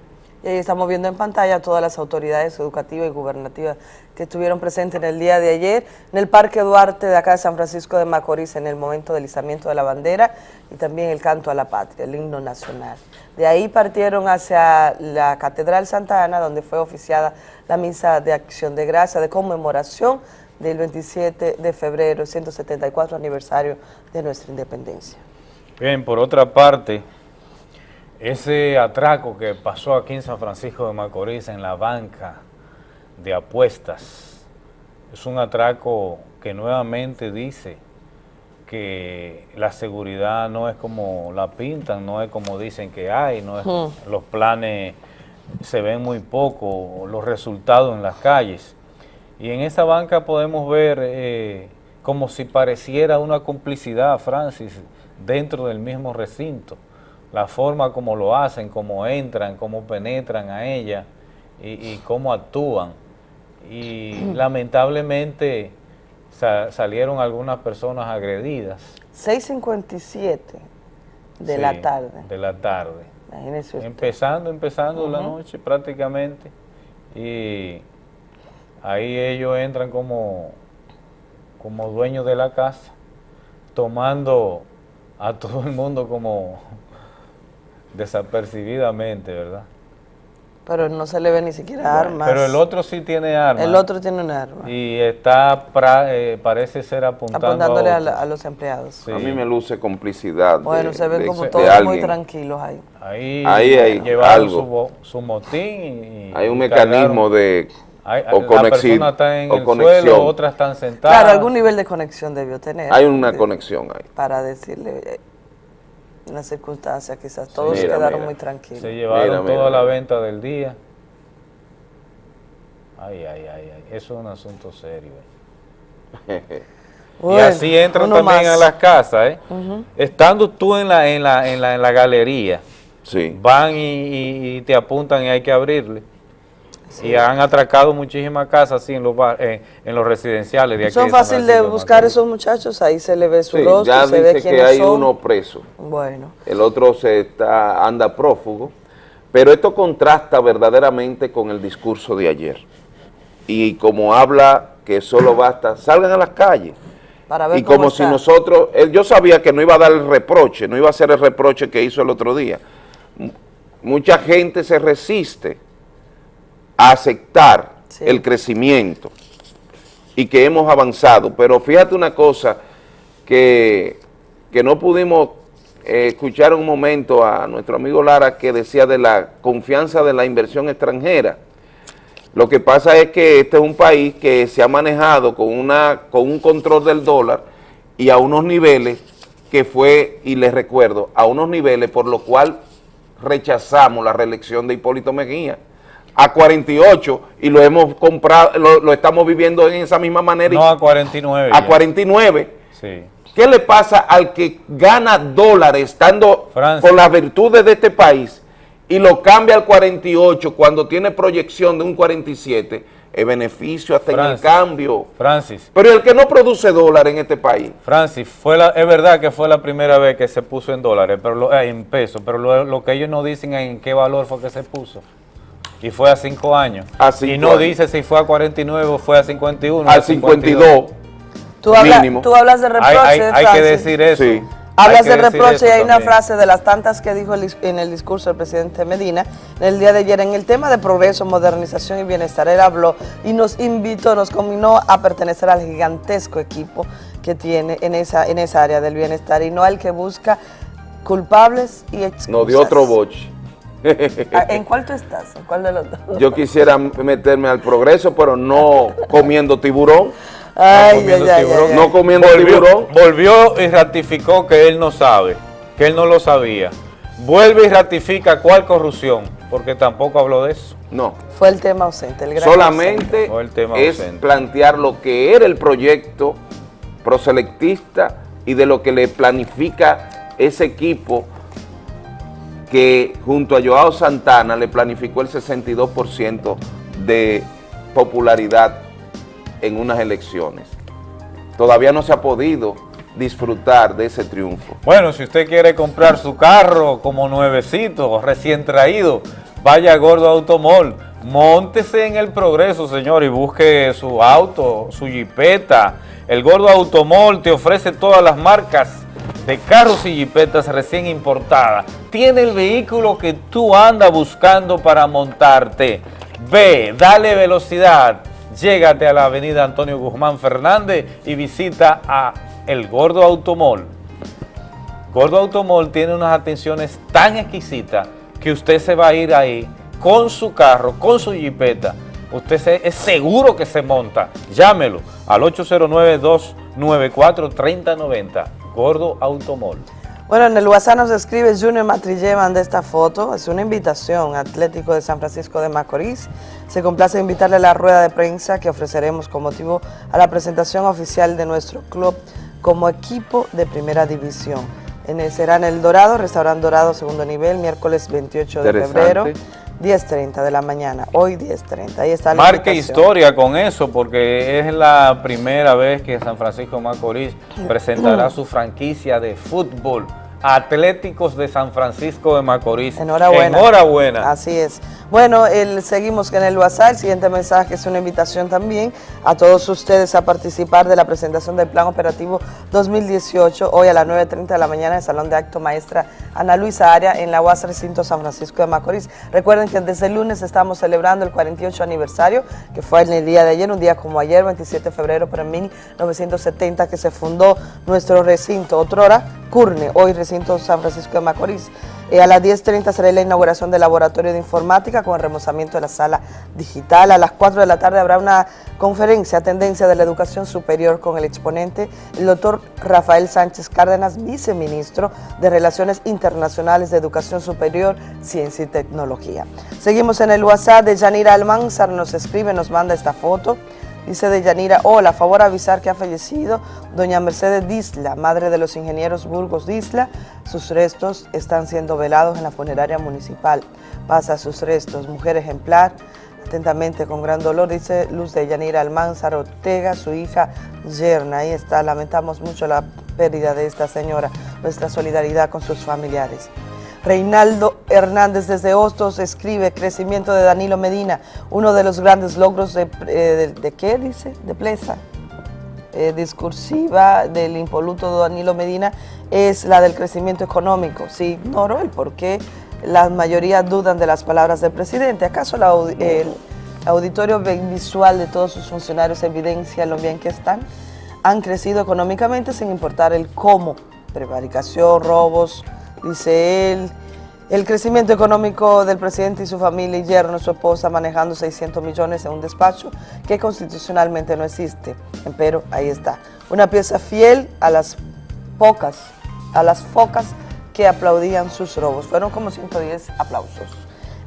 Y ahí estamos viendo en pantalla todas las autoridades educativas y gubernativas que estuvieron presentes en el día de ayer en el Parque Duarte de acá de San Francisco de Macorís en el momento del izamiento de la bandera y también el canto a la patria, el himno nacional. De ahí partieron hacia la Catedral Santa Ana, donde fue oficiada la misa de acción de gracia, de conmemoración del 27 de febrero, 174 aniversario de nuestra independencia. Bien, por otra parte, ese atraco que pasó aquí en San Francisco de Macorís en la banca de apuestas es un atraco que nuevamente dice que la seguridad no es como la pintan, no es como dicen que hay, no es, Hmm. los planes se ven muy poco, los resultados en las calles. Y en esa banca podemos ver eh, como si pareciera una complicidad, Francis, dentro del mismo recinto. La forma como lo hacen, cómo entran, cómo penetran a ella y, y cómo actúan. Y lamentablemente sa- salieron algunas personas agredidas. 6.57 de Sí, la tarde. De la tarde. Imagínese usted. Empezando, empezando la noche prácticamente. Y ahí ellos entran como, como dueños de la casa, tomando a todo el mundo como desapercibidamente, ¿verdad? Pero no se le ve ni siquiera armas. Pero el otro sí tiene armas. El otro tiene un arma. Y está, pra- eh, parece ser apuntando Apuntándole a, a, a los empleados. Sí. A mí me luce complicidad Bueno, de, se ven de- como de todos muy tranquilos ahí. Ahí, Ahí hay llevaron algo. Su, bo- su motín y, Hay un y mecanismo cargaron. de Hay- o la conexión- persona está en o el conexión. suelo, otras están sentadas. Claro, algún nivel de conexión debió tener. Hay una conexión ahí. Para decirle eh, una circunstancia, quizás todos Mira, quedaron mira. muy tranquilos. Se llevaron Mira, mira, toda la venta del día. Ay, ay, ay, ay. Eso es un asunto serio. eh. y así entran también más. a las casas, ¿eh? Ujú. Estando tú en la, en la, en la, en la galería, Sí. van y, y- y te apuntan y hay que abrirle. Y han atracado muchísimas casas así en los, bar- en, en los residenciales de aquí. Son fácil de buscar esos muchachos, ahí se le ve su Sí, rostro, ya se ve dice que hay son. uno preso. Bueno. el otro se está anda prófugo, pero esto contrasta verdaderamente con el discurso de ayer. Y como habla que solo basta, salgan a las calles. Para ver Y cómo como si nosotros, él- yo sabía que no iba a dar el reproche, no iba a hacer el reproche que hizo el otro día. M- Mucha gente se resiste a aceptar el crecimiento y que hemos avanzado, pero fíjate una cosa que, que no pudimos eh, escuchar un momento a nuestro amigo Lara que decía de la confianza de la inversión extranjera. Lo que pasa es que este es un país que se ha manejado con, una, con un control del dólar y a unos niveles que fue, y les recuerdo, a unos niveles por lo cual rechazamos la reelección de Hipólito Mejía a 48 y lo hemos comprado, lo, lo estamos viviendo en esa misma manera. y- No a 49. a ya. 49. Sí. ¿Qué le pasa al que gana dólares estando con las virtudes de este país y lo cambia al 48 cuando tiene proyección de un 47? Es beneficio hasta en el cambio. Francis, Pero el que no produce dólares en este país, Francis, fue la, es verdad que fue la primera vez que se puso en dólares, pero lo- eh, en pesos, pero lo, lo que ellos no dicen es en qué valor fue que se puso. Y fue a cinco años. A y cinco no años. dice si fue a 49 o fue a 51. al a 52, Tú, habla- mínimo. tú hablas de reproche, Hay, hay- hay que decir eso. Sí. Hablas de reproche y hay una frase de las tantas que dijo el en el discurso del presidente Medina en el día de ayer en el tema de progreso, modernización y bienestar. Él habló y nos invitó, nos combinó a pertenecer al gigantesco equipo que tiene en esa, en esa área del bienestar y no al que busca culpables y excusas. nos dio otro boche. Ah, ¿En cuál tú estás? ¿En cuál de los dos? Yo quisiera meterme al progreso, pero no comiendo tiburón. Ay, comiendo ay, ay, tiburón. ay, ay. No comiendo volvió, tiburón. volvió y ratificó que él no sabe, que él no lo sabía. Vuelve y ratifica cuál corrupción, porque tampoco habló de eso. No. Fue el tema ausente, el gran Solamente Fue el tema es ausente. plantear lo que era el proyecto proselectista y de lo que le planifica ese equipo que junto a Joao Santana le planificó el 62% de popularidad en unas elecciones. Todavía no se ha podido disfrutar de ese triunfo. Bueno, si usted quiere comprar su carro como nuevecito, recién traído, vaya a Gordo Automol, móntese en el progreso, señor, y busque su auto, su jipeta. El Gordo Automol te ofrece todas las marcas de carros y jipetas recién importadas. Tiene el vehículo que tú andas buscando para montarte. Ve, dale velocidad, llégate a la avenida Antonio Guzmán Fernández y visita a El Gordo Automol. Gordo Automol tiene unas atenciones tan exquisitas que usted se va a ir ahí con su carro, con su jipeta. Usted es seguro que se monta. Llámelo al 809-294-3090. Gordo Automol. Bueno, en el WhatsApp nos escribe Junior Matrillé, manda esta foto. Es una invitación Atlético de San Francisco de Macorís. Se complace invitarle a la rueda de prensa que ofreceremos con motivo a la presentación oficial de nuestro club como equipo de primera división. En el, será en El Dorado, Restaurante Dorado, segundo nivel, miércoles 28 de febrero, 10.30 de la mañana. Hoy 10.30. Ahí está la Marque historia con eso porque es la primera vez que San Francisco Macorís presentará su franquicia de fútbol. Atléticos de San Francisco de Macorís. Enhorabuena. Enhorabuena. Así es. Bueno, el, seguimos en el WhatsApp. El siguiente mensaje es una invitación también a todos ustedes a participar de la presentación del Plan Operativo 2018 hoy a las 9.30 de la mañana en el Salón de Acto Maestra Ana Luisa Aria en la UAS Recinto San Francisco de Macorís. Recuerden que desde el lunes estamos celebrando el 48 aniversario, que fue en el día de ayer, un día como ayer, 27 de febrero, pero en 1970 que se fundó nuestro recinto. Otrora, Curne, hoy Recinto San Francisco de Macorís. Eh, a las 10.30 será la inauguración del laboratorio de informática con el remozamiento de la sala digital. A las 4 de la tarde habrá una conferencia Tendencia de la Educación Superior con el exponente, el doctor Rafael Sánchez Cárdenas, viceministro de Relaciones Internacionales de Educación Superior, Ciencia y Tecnología. Seguimos en el WhatsApp de Yanira Almanzar, nos escribe, nos manda esta foto Dice de Yanira, hola, favor avisar que ha fallecido doña Mercedes Disla, madre de los ingenieros Burgos Disla. Sus restos están siendo velados en la funeraria municipal. Pasa sus restos, mujer ejemplar, atentamente con gran dolor, dice Luz de Yanira Almanzar Ortega, su hija Yerna. Ahí está, lamentamos mucho la pérdida de esta señora, nuestra solidaridad con sus familiares. Reinaldo Hernández desde Hostos escribe crecimiento de Danilo Medina, uno de los grandes logros de, eh, de, ¿qué dice? De Plesa. Eh, discursiva del impoluto Danilo Medina es la del crecimiento económico. Sí, ignoro el por qué la mayoría dudan de las palabras del presidente. ¿Acaso el auditorio visual de todos sus funcionarios evidencia lo bien que están? Han crecido económicamente sin importar el cómo. Prevaricación, robos, dice él. El crecimiento económico del presidente y su familia y yerno, su esposa, manejando 600 millones en un despacho que constitucionalmente no existe. Pero ahí está. Una pieza fiel a las pocas, a las focas que aplaudían sus robos. Fueron como 110 aplausos.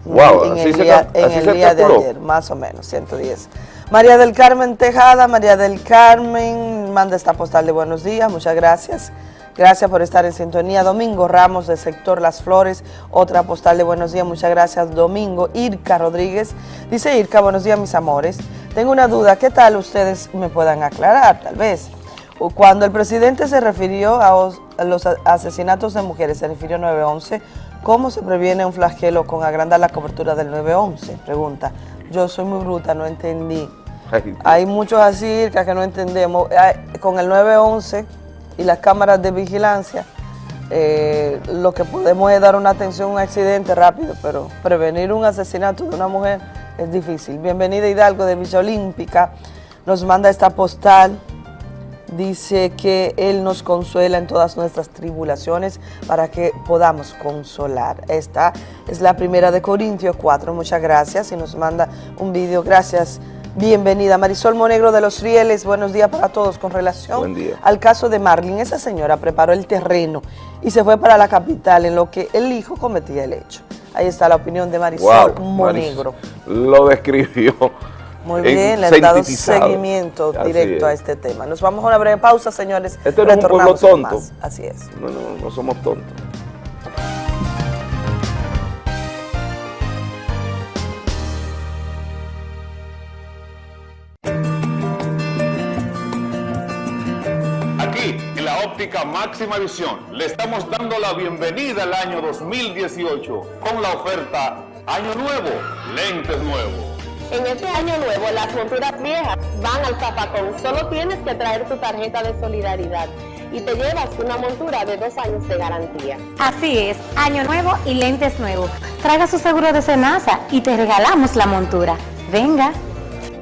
Wow, en así el se día, ca- en el día de ayer, más o menos, 110. María del Carmen Tejada, María del Carmen, manda esta postal de buenos días, muchas gracias. Gracias por estar en sintonía. Domingo Ramos del sector Las Flores, otra postal de buenos días, muchas gracias. Domingo Irka Rodríguez, dice Irka, buenos días mis amores. Tengo una duda, ¿qué tal ustedes me puedan aclarar? Tal vez. Cuando el presidente se refirió a, os- a los asesinatos de mujeres, se refirió a 911, ¿cómo se previene un flagelo con agrandar la cobertura del 911? Pregunta. Yo soy muy bruta, no entendí. Hay muchos así Irka, que no entendemos. Con el 911 y las cámaras de vigilancia, eh, lo que podemos es dar una atención a un accidente rápido, pero prevenir un asesinato de una mujer es difícil. Bienvenida Hidalgo de Villa Olímpica, nos manda esta postal, dice que Él nos consuela en todas nuestras tribulaciones para que podamos consolar. Esta es la primera de Corintios 4, muchas gracias y nos manda un vídeo, gracias. Bienvenida Marisol Monegro de Los Rieles, buenos días para todos con relación al caso de Marlin. Esa señora preparó el terreno y se fue para la capital en lo que el hijo cometía el hecho. Ahí está la opinión de Marisol Wow, Monegro. Maris- Lo describió. Muy en- bien, le han dado seguimiento Así directo a es. este tema. Nos vamos a una breve pausa, señores. Esto no es un pueblo tonto. más. Así es. No, no, no somos tontos. Óptica máxima visión, le estamos dando la bienvenida al año 2018 con la oferta Año Nuevo, lentes nuevos. En este año nuevo, las monturas viejas van al zapacón. Solo tienes que traer tu tarjeta de solidaridad y te llevas una montura de dos años de garantía. Así es, año nuevo y lentes nuevos. Traiga su seguro de Senasa y te regalamos la montura. Venga.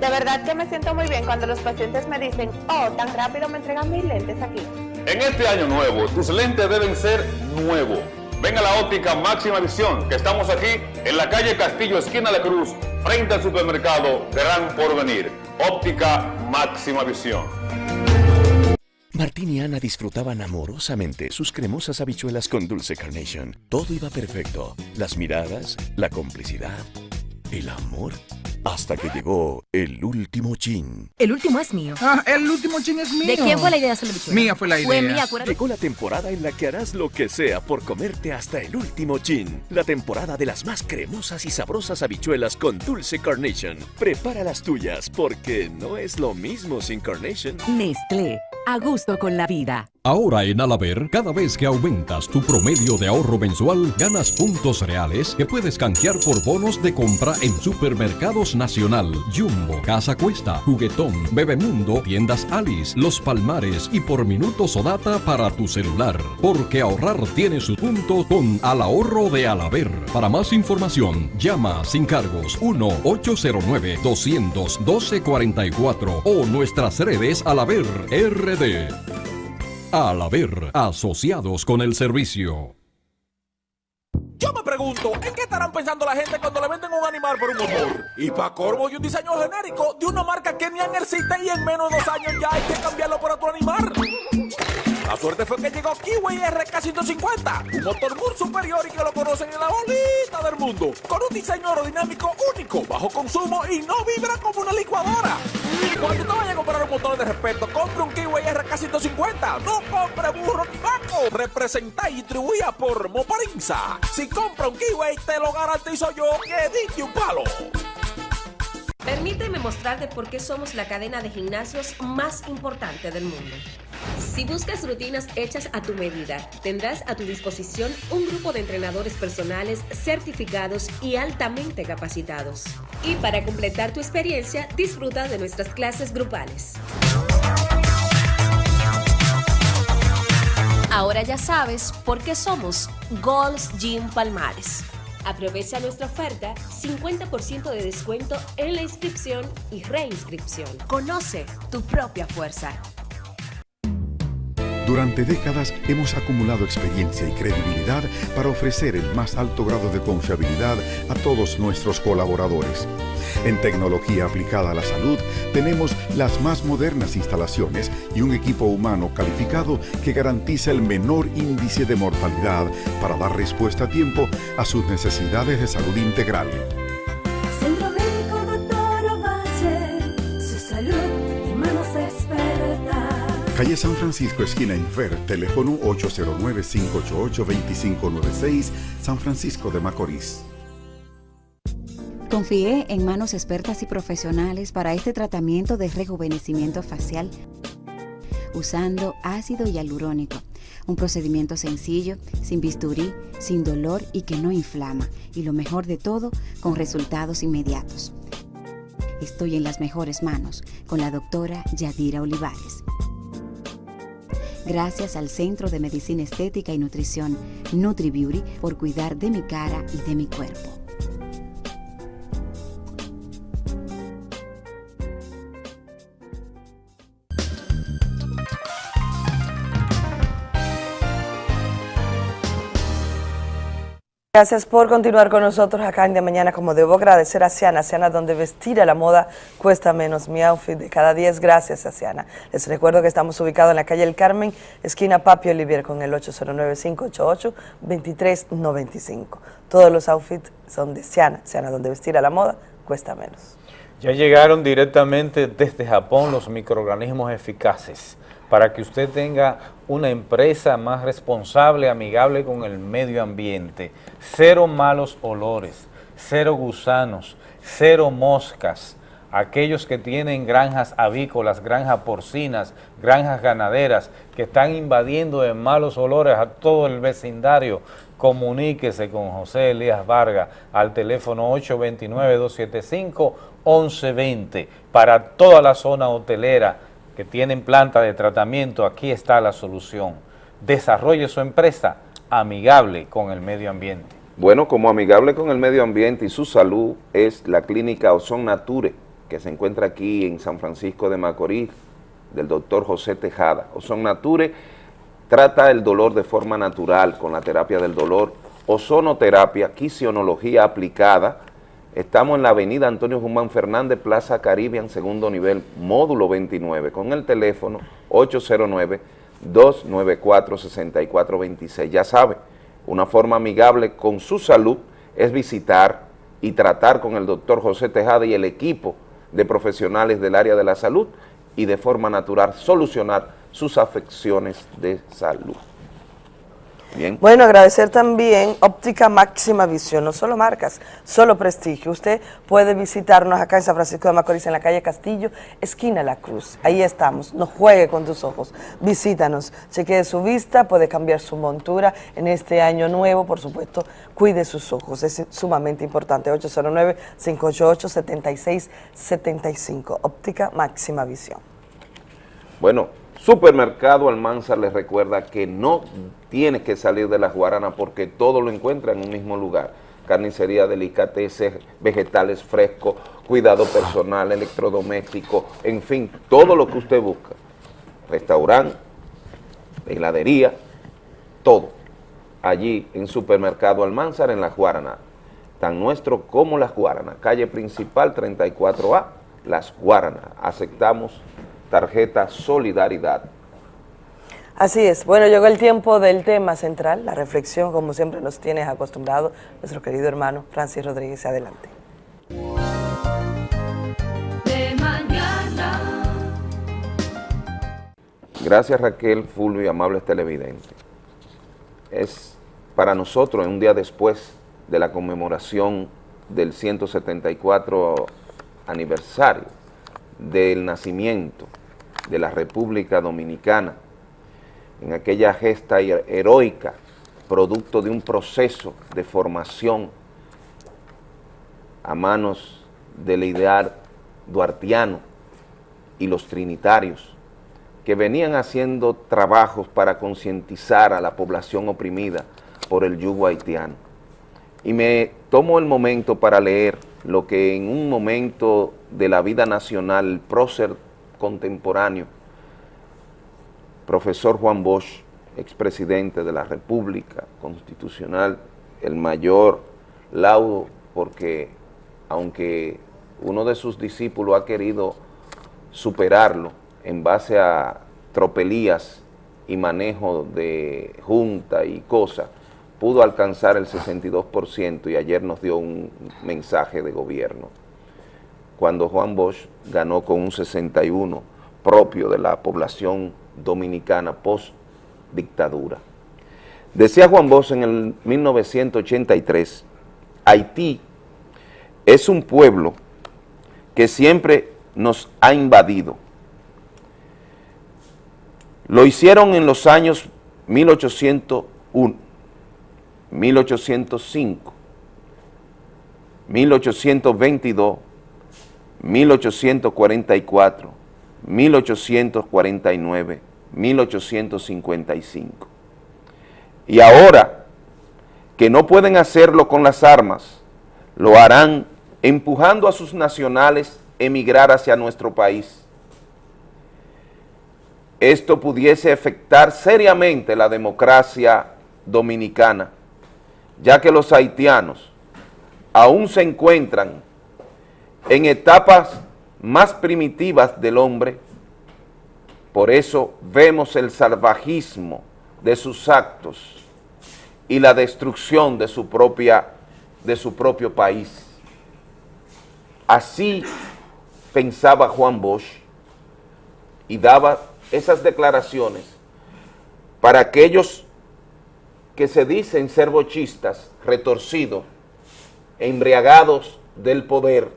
De verdad que me siento muy bien cuando los pacientes me dicen, oh, tan rápido me entregan mis lentes aquí. En este año nuevo, tus lentes deben ser nuevos. Ven a la óptica máxima visión, que estamos aquí en la calle Castillo, esquina de Cruz, frente al supermercado Gran Porvenir. Óptica máxima visión. Martín y Ana disfrutaban amorosamente sus cremosas habichuelas con dulce carnation. Todo iba perfecto. Las miradas, la complicidad, el amor. Hasta que llegó el último chin. El último es mío. Ah, el último chin es ¿De quién fue la idea de hacer la bichuela? Mía fue la Fue mía, acuérdate. Llegó la temporada en la que harás lo que sea por comerte hasta el último chin. La temporada de las más cremosas y sabrosas habichuelas con dulce carnation. Prepara las tuyas porque no es lo mismo sin carnation. Nestlé, a gusto con la vida. Ahora en Alaber, cada vez que aumentas tu promedio de ahorro mensual, ganas puntos reales que puedes canjear por bonos de compra en Supermercados Nacional, Jumbo, Casa Cuesta, Juguetón, Bebemundo, Tiendas Alice, Los Palmares y por minutos o data para tu celular. Porque ahorrar tiene su punto con Al Ahorro de Alaber. Para más información, llama sin cargos 1-809-212-44 o nuestras redes Alaber Al haber asociados con el servicio. Yo me pregunto, ¿en qué estarán pensando la gente cuando le venden un animal por un motor? Y para corvo y un diseño genérico de una marca que ni existe y en menos de dos años ya hay que cambiarlo por otro animal. La suerte fue que llegó Kiwi RK150, un motor muy superior y que lo conocen en la bolita del mundo, con un diseño aerodinámico único, bajo consumo y no vibra como una licuadora. Cuando te vayas a comprar un motor de respeto, compre un Kiwi RK150, no compre burro ni banco, representa y distribuida por Moparinza. Si compra un Kiwi, te lo garantizo yo que diste un palo. Permíteme mostrarte por qué somos la cadena de gimnasios más importante del mundo. Si buscas rutinas hechas a tu medida, tendrás a tu disposición un grupo de entrenadores personales certificados y altamente capacitados. Y para completar tu experiencia, disfruta de nuestras clases grupales. Ahora ya sabes por qué somos Gold's Gym Palmares. Aprovecha nuestra oferta, 50% de descuento en la inscripción y reinscripción. Conoce tu propia fuerza. Durante décadas hemos acumulado experiencia y credibilidad para ofrecer el más alto grado de confiabilidad a todos nuestros colaboradores. En tecnología aplicada a la salud tenemos las más modernas instalaciones y un equipo humano calificado que garantiza el menor índice de mortalidad para dar respuesta a tiempo a sus necesidades de salud integral. Calle San Francisco, esquina Infer, teléfono 809-588-2596, San Francisco de Macorís. Confié en manos expertas y profesionales para este tratamiento de rejuvenecimiento facial usando ácido hialurónico, un procedimiento sencillo, sin bisturí, sin dolor y que no inflama, y lo mejor de todo, con resultados inmediatos. Estoy en las mejores manos con la doctora Yadira Olivares. Gracias al Centro de Medicina Estética y Nutrición NutriBeauty por cuidar de mi cara y de mi cuerpo. Gracias por continuar con nosotros acá en De Mañana. Como debo agradecer a Siana, Siana donde vestir a la moda cuesta menos. Mi outfit de cada 10, gracias a Siana. Les recuerdo que estamos ubicados en la calle El Carmen, esquina Papio Olivier, con el 809-588-2395. Todos los outfits son de Siana, Siana donde vestir a la moda cuesta menos. Ya llegaron directamente desde Japón los microorganismos eficaces para que usted tenga una empresa más responsable, amigable con el medio ambiente. Cero malos olores, cero gusanos, cero moscas. Aquellos que tienen granjas avícolas, granjas porcinas, granjas ganaderas, que están invadiendo en malos olores a todo el vecindario, comuníquese con José Elías Vargas al teléfono 829-275-1120 para toda la zona hotelera, que tienen planta de tratamiento, aquí está la solución. Desarrolle su empresa amigable con el medio ambiente. Bueno, como amigable con el medio ambiente y su salud es la clínica Ozon Nature, que se encuentra aquí en San Francisco de Macorís, del doctor José Tejada. Ozon Nature trata el dolor de forma natural con la terapia del dolor, ozonoterapia, quisionología aplicada, Estamos en la avenida Antonio Guzmán Fernández, Plaza Caribbean, segundo nivel, módulo 29, con el teléfono 809-294-6426. Ya sabe, una forma amigable con su salud es visitar y tratar con el doctor José Tejada y el equipo de profesionales del área de la salud y de forma natural solucionar sus afecciones de salud. Bueno, agradecer también Óptica Máxima Visión, no solo marcas, solo prestigio. Usted puede visitarnos acá en San Francisco de Macorís, en la calle Castillo, esquina La Cruz. Ahí estamos, no juegue con tus ojos, visítanos, chequee su vista, puede cambiar su montura en este año nuevo, por supuesto, cuide sus ojos, es sumamente importante. 809-588-7675, Óptica Máxima Visión. Bueno, Supermercado Almanzar les recuerda que no tiene que salir de la Guarana porque todo lo encuentra en un mismo lugar. Carnicería, delicateces, vegetales frescos, cuidado personal, electrodoméstico, en fin, todo lo que usted busca. Restaurante, heladería, todo. Allí en Supermercado Almanzar en la Guarana. Tan nuestro como las Guaranas. Calle principal 34A, Las Guaranas. Aceptamos tarjeta Solidaridad. Así es. Bueno, llegó el tiempo del tema central, la reflexión, como siempre nos tienes acostumbrado, nuestro querido hermano Francis Rodríguez. Adelante. De mañana. Gracias Raquel, Fulvio y amables televidentes. Es para nosotros un día después de la conmemoración del 174 aniversario del nacimiento de la República Dominicana, en aquella gesta her- heroica, producto de un proceso de formación a manos del ideal duartiano y los trinitarios, que venían haciendo trabajos para concientizar a la población oprimida por el yugo haitiano. Y me tomo el momento para leer lo que en un momento de la vida nacional prócer contemporáneo, profesor Juan Bosch, expresidente de la República Constitucional, el mayor laudo porque aunque uno de sus discípulos ha querido superarlo en base a tropelías y manejo de junta y cosas, pudo alcanzar el 62% y ayer nos dio un mensaje de gobierno, cuando Juan Bosch ganó con un 61% propio de la población dominicana post-dictadura. Decía Juan Bosch en el 1983, Haití es un pueblo que siempre nos ha invadido. Lo hicieron en los años 1801, 1805, 1822, 1844, 1849, 1855. Y ahora que no pueden hacerlo con las armas, lo harán empujando a sus nacionales emigrar hacia nuestro país. Esto pudiese afectar seriamente la democracia dominicana, ya que los haitianos aún se encuentran en etapas más primitivas del hombre, por eso vemos el salvajismo de sus actos y la destrucción de su, propia, de su propio país. Así pensaba Juan Bosch y daba esas declaraciones para aquellos que se dicen ser bochistas, retorcidos, embriagados del poder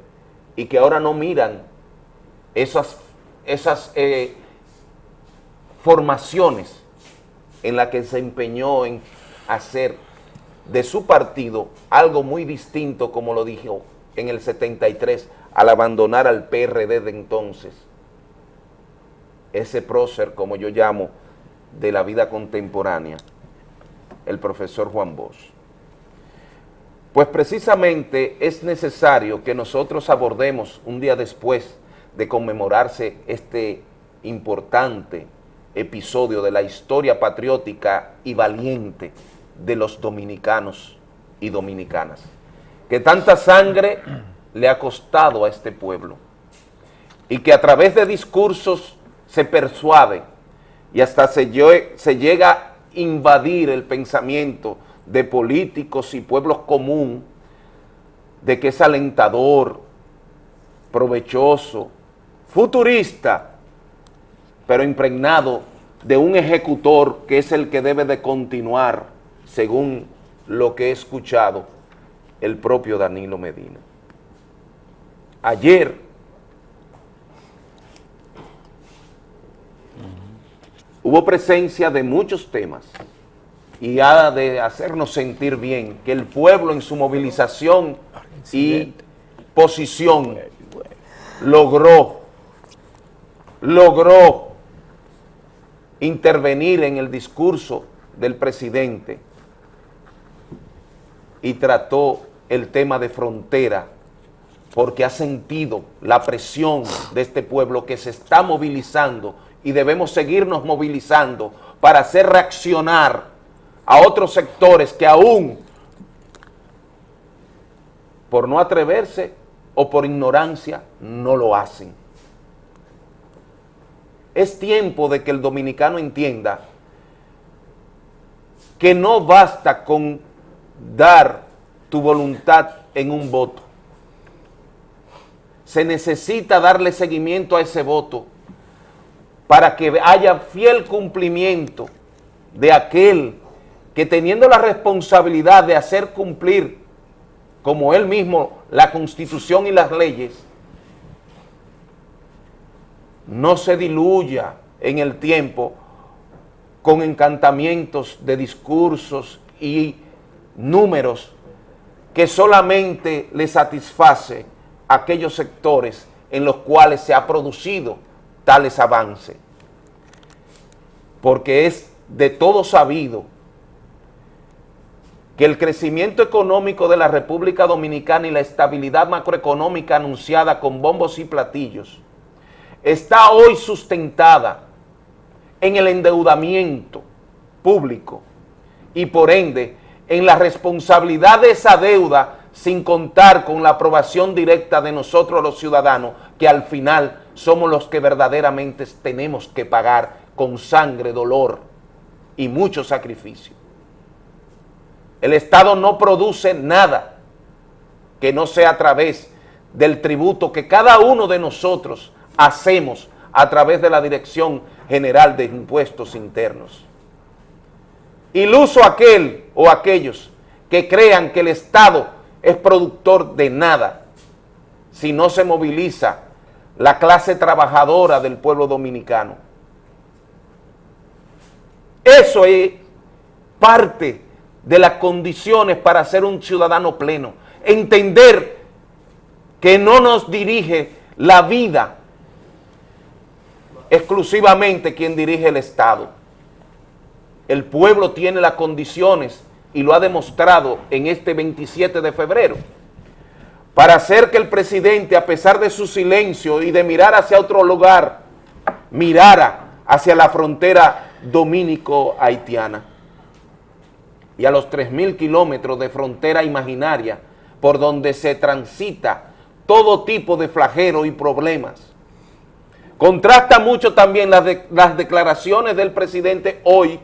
y que ahora no miran esas, esas eh, formaciones en las que se empeñó en hacer de su partido algo muy distinto, como lo dijo en el 73, al abandonar al PRD de entonces, ese prócer, como yo llamo, de la vida contemporánea, el profesor Juan Bosch. Pues precisamente es necesario que nosotros abordemos un día después de conmemorarse este importante episodio de la historia patriótica y valiente de los dominicanos y dominicanas, que tanta sangre le ha costado a este pueblo y que a través de discursos se persuade y hasta se, lle- se llega a invadir el pensamiento de políticos y pueblos común de que es alentador, provechoso, futurista, pero impregnado de un ejecutor que es el que debe de continuar según lo que he escuchado el propio Danilo Medina. Ayer hubo presencia de muchos temas y ha de hacernos sentir bien. Que el pueblo en su movilización y posición logró, logró intervenir en el discurso del presidente y trató el tema de frontera porque ha sentido la presión de este pueblo que se está movilizando y debemos seguirnos movilizando para hacer reaccionar a otros sectores que aún por no atreverse o por ignorancia no lo hacen. Es tiempo de que el dominicano entienda que no basta con dar tu voluntad en un voto. Se necesita darle seguimiento a ese voto para que haya fiel cumplimiento de aquel que teniendo la responsabilidad de hacer cumplir como él mismo la constitución y las leyes, no se diluya en el tiempo con encantamientos de discursos y números que solamente le satisface aquellos sectores en los cuales se ha producido tales avances. Porque es de todo sabido que el crecimiento económico de la República Dominicana y la estabilidad macroeconómica anunciada con bombos y platillos está hoy sustentada en el endeudamiento público y por ende en la responsabilidad de esa deuda sin contar con la aprobación directa de nosotros los ciudadanos, que al final somos los que verdaderamente tenemos que pagar con sangre, dolor y mucho sacrificio. El Estado no produce nada que no sea a través del tributo que cada uno de nosotros hacemos a través de la Dirección General de Impuestos Internos. Iluso aquel o aquellos que crean que el Estado es productor de nada si no se moviliza la clase trabajadora del pueblo dominicano. Eso es parte de las condiciones para ser un ciudadano pleno. Entender que no nos dirige la vida exclusivamente quien dirige el Estado. El pueblo tiene las condiciones y lo ha demostrado en este 27 de febrero para hacer que el presidente, a pesar de su silencio y de mirar hacia otro lugar, mirara hacia la frontera dominico-haitiana y a los 3.000 kilómetros de frontera imaginaria por donde se transita todo tipo de flagero y problemas. Contrasta mucho también las, las declaraciones del presidente hoy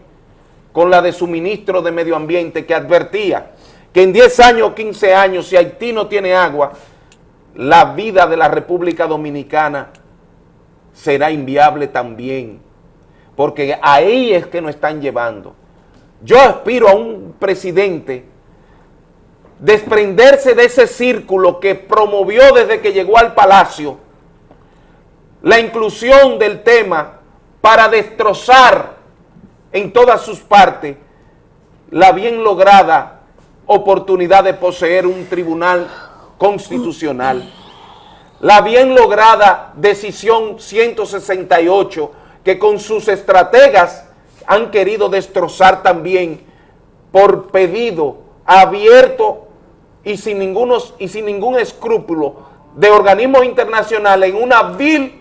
con la de su ministro de Medio Ambiente que advertía que en 10 años o 15 años, si Haití no tiene agua, la vida de la República Dominicana será inviable también, porque ahí es que nos están llevando. Yo aspiro a un presidente desprenderse de ese círculo que promovió desde que llegó al palacio la inclusión del tema para destrozar en todas sus partes la bien lograda oportunidad de poseer un tribunal constitucional, la bien lograda decisión 168 que con sus estrategas han querido destrozar también por pedido abierto y sin, y sin ningún escrúpulo de organismos internacionales en una vil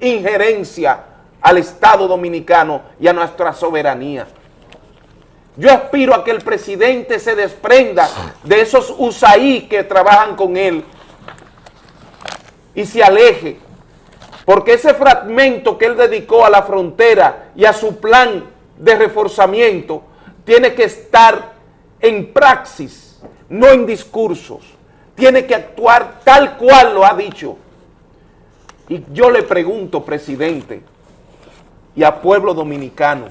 injerencia al Estado Dominicano y a nuestra soberanía. Yo aspiro a que el presidente se desprenda de esos USAID que trabajan con él y se aleje, porque ese fragmento que él dedicó a la frontera y a su plan de reforzamiento tiene que estar en praxis, no en discursos. Tiene que actuar tal cual lo ha dicho. Y yo le pregunto, presidente, y a pueblo dominicano,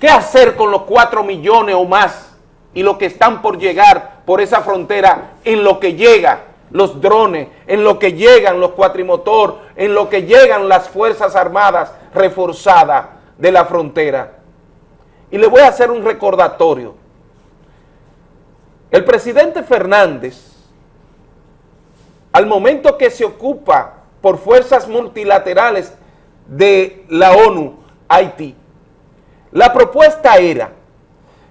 ¿qué hacer con los cuatro millones o más y los que están por llegar por esa frontera en lo que llega los drones, en lo que llegan los cuatrimotor, en lo que llegan las Fuerzas Armadas reforzadas de la frontera? Y le voy a hacer un recordatorio. El presidente Fernández al momento que se ocupa por fuerzas multilaterales de la ONU, Haití, la propuesta era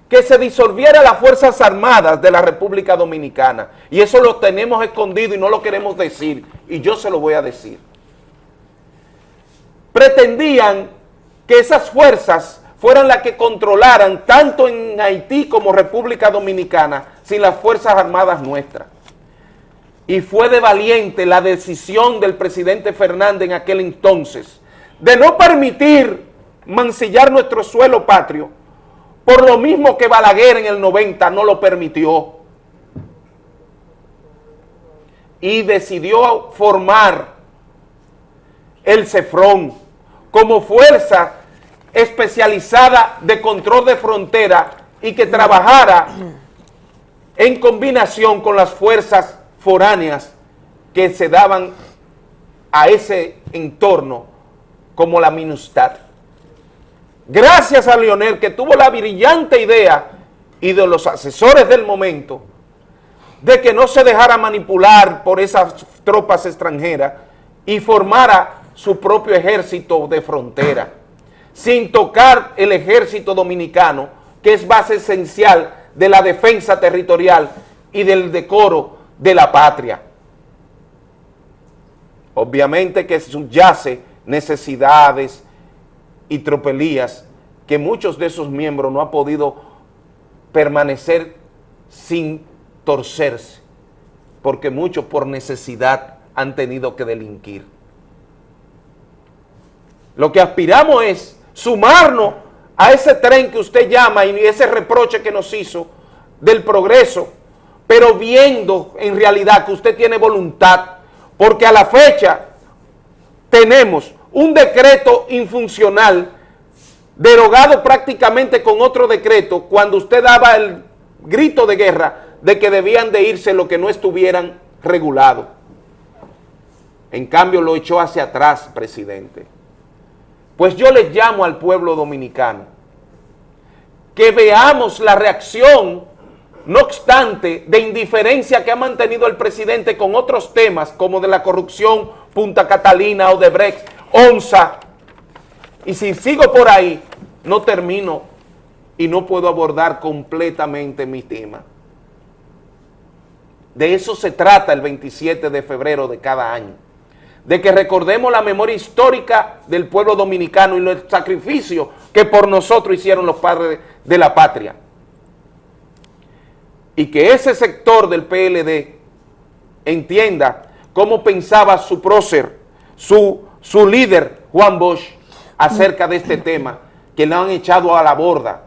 que se disolviera las Fuerzas Armadas de la República Dominicana. Y eso lo tenemos escondido y no lo queremos decir. Y yo se lo voy a decir. Pretendían que esas fuerzas fueran las que controlaran tanto en Haití como República Dominicana sin las Fuerzas Armadas nuestras y fue de valiente la decisión del presidente Fernández en aquel entonces de no permitir mancillar nuestro suelo patrio por lo mismo que Balaguer en el 90 no lo permitió. Y decidió formar el CEFRON como fuerza especializada de control de frontera y que trabajara en combinación con las fuerzas foráneas que se daban a ese entorno como la MINUSTAD. Gracias a Lionel que tuvo la brillante idea y de los asesores del momento de que no se dejara manipular por esas tropas extranjeras y formara su propio ejército de frontera, sin tocar el ejército dominicano, que es base esencial de la defensa territorial y del decoro de la patria. Obviamente que subyace necesidades y tropelías que muchos de esos miembros no han podido permanecer sin torcerse, porque muchos por necesidad han tenido que delinquir. Lo que aspiramos es sumarnos a ese tren que usted llama y ese reproche que nos hizo del progreso, pero viendo en realidad que usted tiene voluntad, porque a la fecha tenemos un decreto infuncional derogado prácticamente con otro decreto cuando usted daba el grito de guerra de que debían de irse los que no estuvieran regulados. En cambio lo echó hacia atrás, presidente. Pues yo les llamo al pueblo dominicano que veamos la reacción, no obstante, de indiferencia que ha mantenido el presidente con otros temas como de la corrupción, Punta Catalina, Odebrecht, ONSA, y si sigo por ahí, no termino y no puedo abordar completamente mi tema. De eso se trata el 27 de febrero de cada año de que recordemos la memoria histórica del pueblo dominicano y los sacrificios que por nosotros hicieron los padres de la patria. Y que ese sector del PLD entienda cómo pensaba su prócer, su, su líder, Juan Bosch, acerca de este tema, que lo han echado a la borda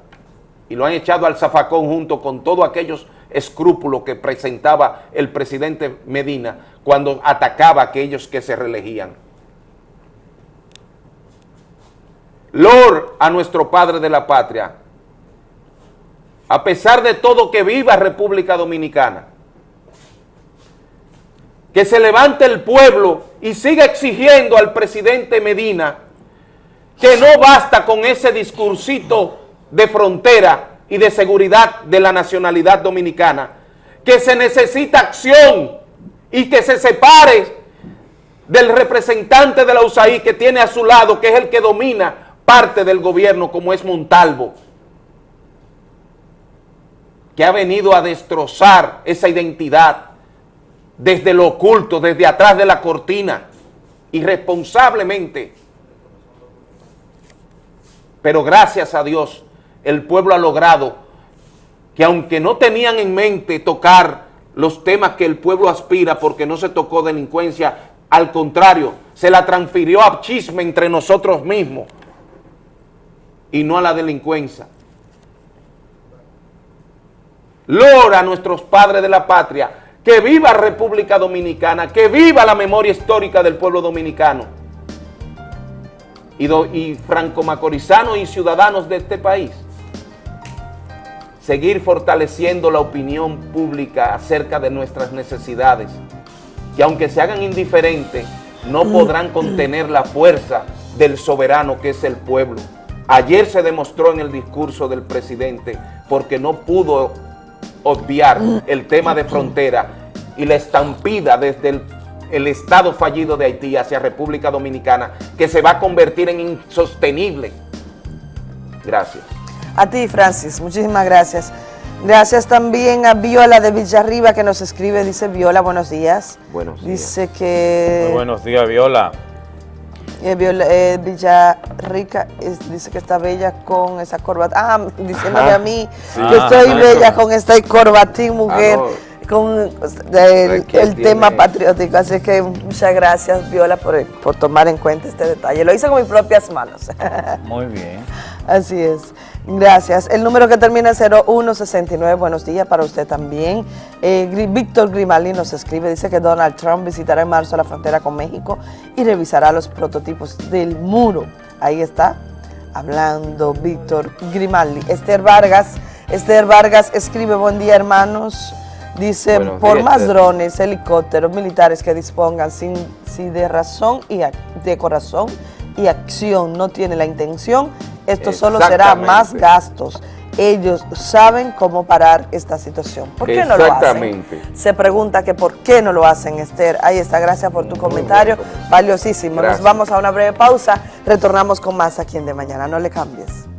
y lo han echado al zafacón junto con todos aquellos escrúpulos que presentaba el presidente Medina cuando atacaba a aquellos que se reelegían. Lord a nuestro Padre de la Patria, a pesar de todo que viva República Dominicana, que se levante el pueblo y siga exigiendo al presidente Medina que no basta con ese discursito de frontera y de seguridad de la nacionalidad dominicana, que se necesita acción y que se separe del representante de la USAID que tiene a su lado, que es el que domina parte del gobierno, como es Montalvo, que ha venido a destrozar esa identidad desde lo oculto, desde atrás de la cortina, irresponsablemente. Pero gracias a Dios, el pueblo ha logrado que aunque no tenían en mente tocar los temas que el pueblo aspira porque no se tocó delincuencia, al contrario, se la transfirió a chisme entre nosotros mismos y no a la delincuencia. Lora a nuestros padres de la patria, que viva República Dominicana, que viva la memoria histórica del pueblo dominicano y, do, y franco-macorizanos y ciudadanos de este país seguir fortaleciendo la opinión pública acerca de nuestras necesidades, que aunque se hagan indiferentes, no podrán contener la fuerza del soberano que es el pueblo. Ayer se demostró en el discurso del presidente porque no pudo obviar el tema de frontera y la estampida desde el, el estado fallido de Haití hacia República Dominicana que se va a convertir en insostenible. Gracias. A ti, Francis, muchísimas gracias. Gracias también a Viola de Villarriba que nos escribe, dice Viola, buenos días. Buenos días. Dice que... Muy buenos días, Viola. Eh, Viola eh, Villarrica es- dice que está bella con esa corbata. Ah, diciéndome Ajá. a mí Sí. que Ah, estoy bella eso. con esta corbatín, mujer, Ah, con el, el tema patriótico. Así que muchas gracias, Viola, por, por tomar en cuenta este detalle. Lo hice con mis propias manos. Muy bien. Así es. Gracias. El número que termina en 0169, buenos días para usted también. Eh, Víctor Grimaldi nos escribe, dice que Donald Trump visitará en marzo la frontera con México y revisará los prototipos del muro. Ahí está, hablando Víctor Grimaldi. Esther Vargas, Esther Vargas escribe, buen día hermanos. Dice, Buenos por días, más Esther. drones, helicópteros, militares que dispongan sin, si de razón y de corazón y acción no tiene la intención, esto solo será más gastos. Ellos saben cómo parar esta situación. ¿Por qué no lo hacen? Exactamente. Se pregunta que por qué no lo hacen, Esther. Ahí está, gracias por tu comentario, valiosísimo. Gracias. Nos vamos a una breve pausa, retornamos con más aquí en De Mañana, no le cambies.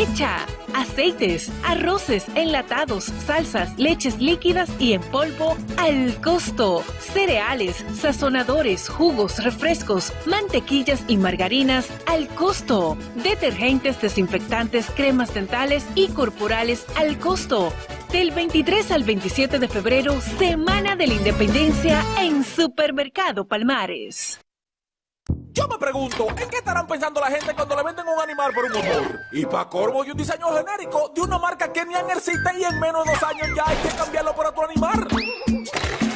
Aprovecha aceites, arroces, enlatados, salsas, leches líquidas y en polvo al costo. Cereales, sazonadores, jugos, refrescos, mantequillas y margarinas al costo. Detergentes, desinfectantes, cremas dentales y corporales al costo. Del 23 al 27 de febrero, Semana de la Independencia en Supermercado Palmares. Yo me pregunto, ¿en qué estarán pensando la gente cuando le venden un animal por un motor? Y para corvo y un diseño genérico de una marca que ni existe y en menos de dos años ya hay que cambiarlo por otro animal.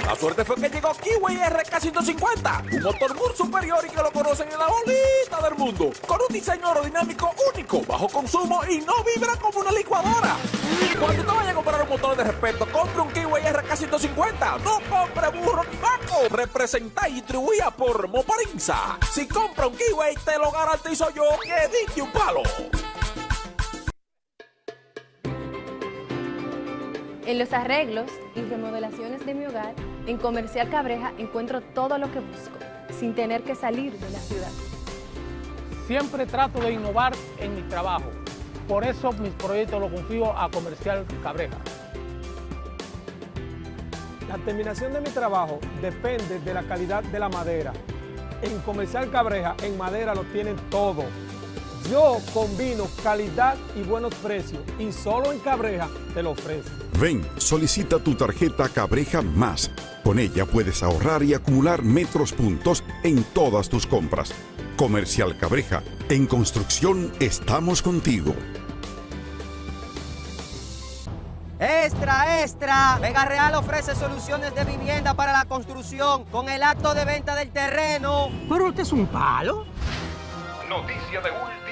La suerte fue que llegó Kiwi RK150, un motor muy superior y que lo conocen en la bolita del mundo, con un diseño aerodinámico único, bajo consumo y no vibra como una licuadora. Cuando te vayas a comprar un motor de respeto, compre un Kiwi RK150, no compre burro ni vaco, representa y distribuida por Moparinza. Si compra un Kiwi, te lo garantizo yo que dije un palo. En los arreglos y remodelaciones de mi hogar, en Comercial Cabreja encuentro todo lo que busco, sin tener que salir de la ciudad. Siempre trato de innovar en mi trabajo. Por eso mis proyectos los confío a Comercial Cabreja. La terminación de mi trabajo depende de la calidad de la madera. En Comercial Cabreja, en madera lo tienen todo. Yo combino calidad y buenos precios y solo en Cabreja te lo ofrezco. Ven, solicita tu tarjeta Cabreja Más. Con ella puedes ahorrar y acumular metros puntos en todas tus compras. Comercial Cabreja, en construcción estamos contigo. Extra, extra. Vega Real ofrece soluciones de vivienda para la construcción con el acto de venta del terreno. Pero este es un palo. Noticia de minuto,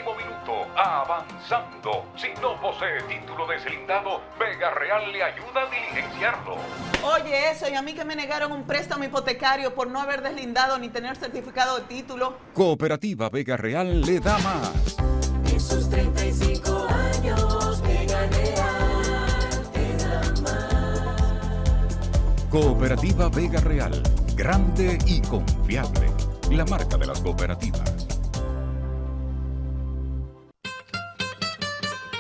avanzando. Si no posee título deslindado, Vega Real le ayuda a diligenciarlo. Oye, eso, y a mí que me negaron un préstamo hipotecario por no haber deslindado ni tener certificado de título. Cooperativa Vega Real le da más. Esos 35 años, Vega Real, te da más. Cooperativa Vega Real, grande y confiable. La marca de las cooperativas.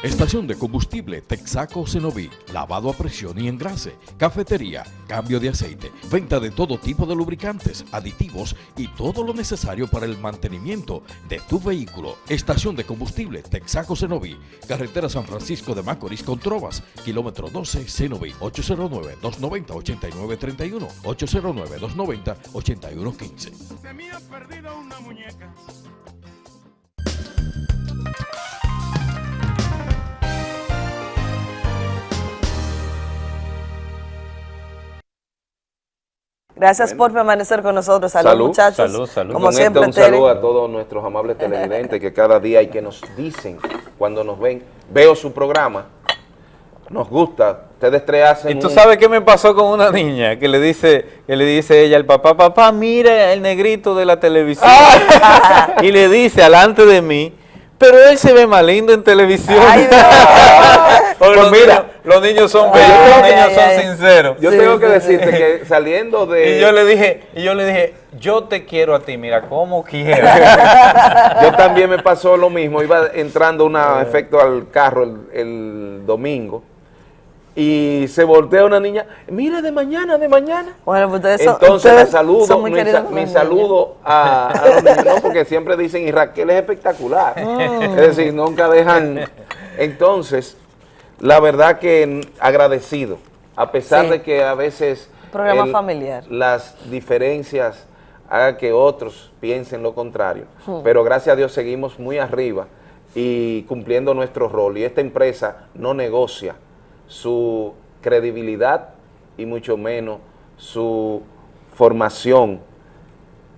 Estación de combustible Texaco Cenoví, lavado a presión y engrase, cafetería, cambio de aceite, venta de todo tipo de lubricantes, aditivos y todo lo necesario para el mantenimiento de tu vehículo. Estación de combustible Texaco Cenoví, carretera San Francisco de Macorís con Trovas, kilómetro 12 Cenoví, 809-290-8931, 809-290-8115. Se me ha perdido una muñeca. Gracias por permanecer con nosotros. Salud, Salud, muchachos. salud, salud. Como Con esto, siempre, un Tere. saludo a todos nuestros amables televidentes que cada día y que nos dicen cuando nos ven, veo su programa, nos gusta, ustedes tres hacen Y tú un- sabes qué me pasó con una niña que le dice, que le dice ella al papá, papá, mira el negrito de la televisión. y le dice alante de mí, pero él se ve más lindo en televisión. Porque los, Pues mira. niños, los niños son bellos, los niños son sinceros. Yo tengo que decirte que saliendo de... Y yo le dije, y yo le dije, yo te quiero a ti, mira, como quiero. Yo también me pasó lo mismo, iba entrando un efecto al carro el, el domingo y se voltea una niña, mira de mañana, de mañana. Bueno, pues Entonces me saludo, mi, sa- saludo a, a los niños, ¿no? porque siempre dicen, y Raquel es espectacular. Mm. Es decir, nunca dejan. Entonces, la verdad que agradecido, a pesar Sí. de que a veces Programa familiar. las diferencias hagan que otros piensen lo contrario, Hmm. pero gracias a Dios seguimos muy arriba y cumpliendo nuestro rol. Y esta empresa no negocia su credibilidad y mucho menos su formación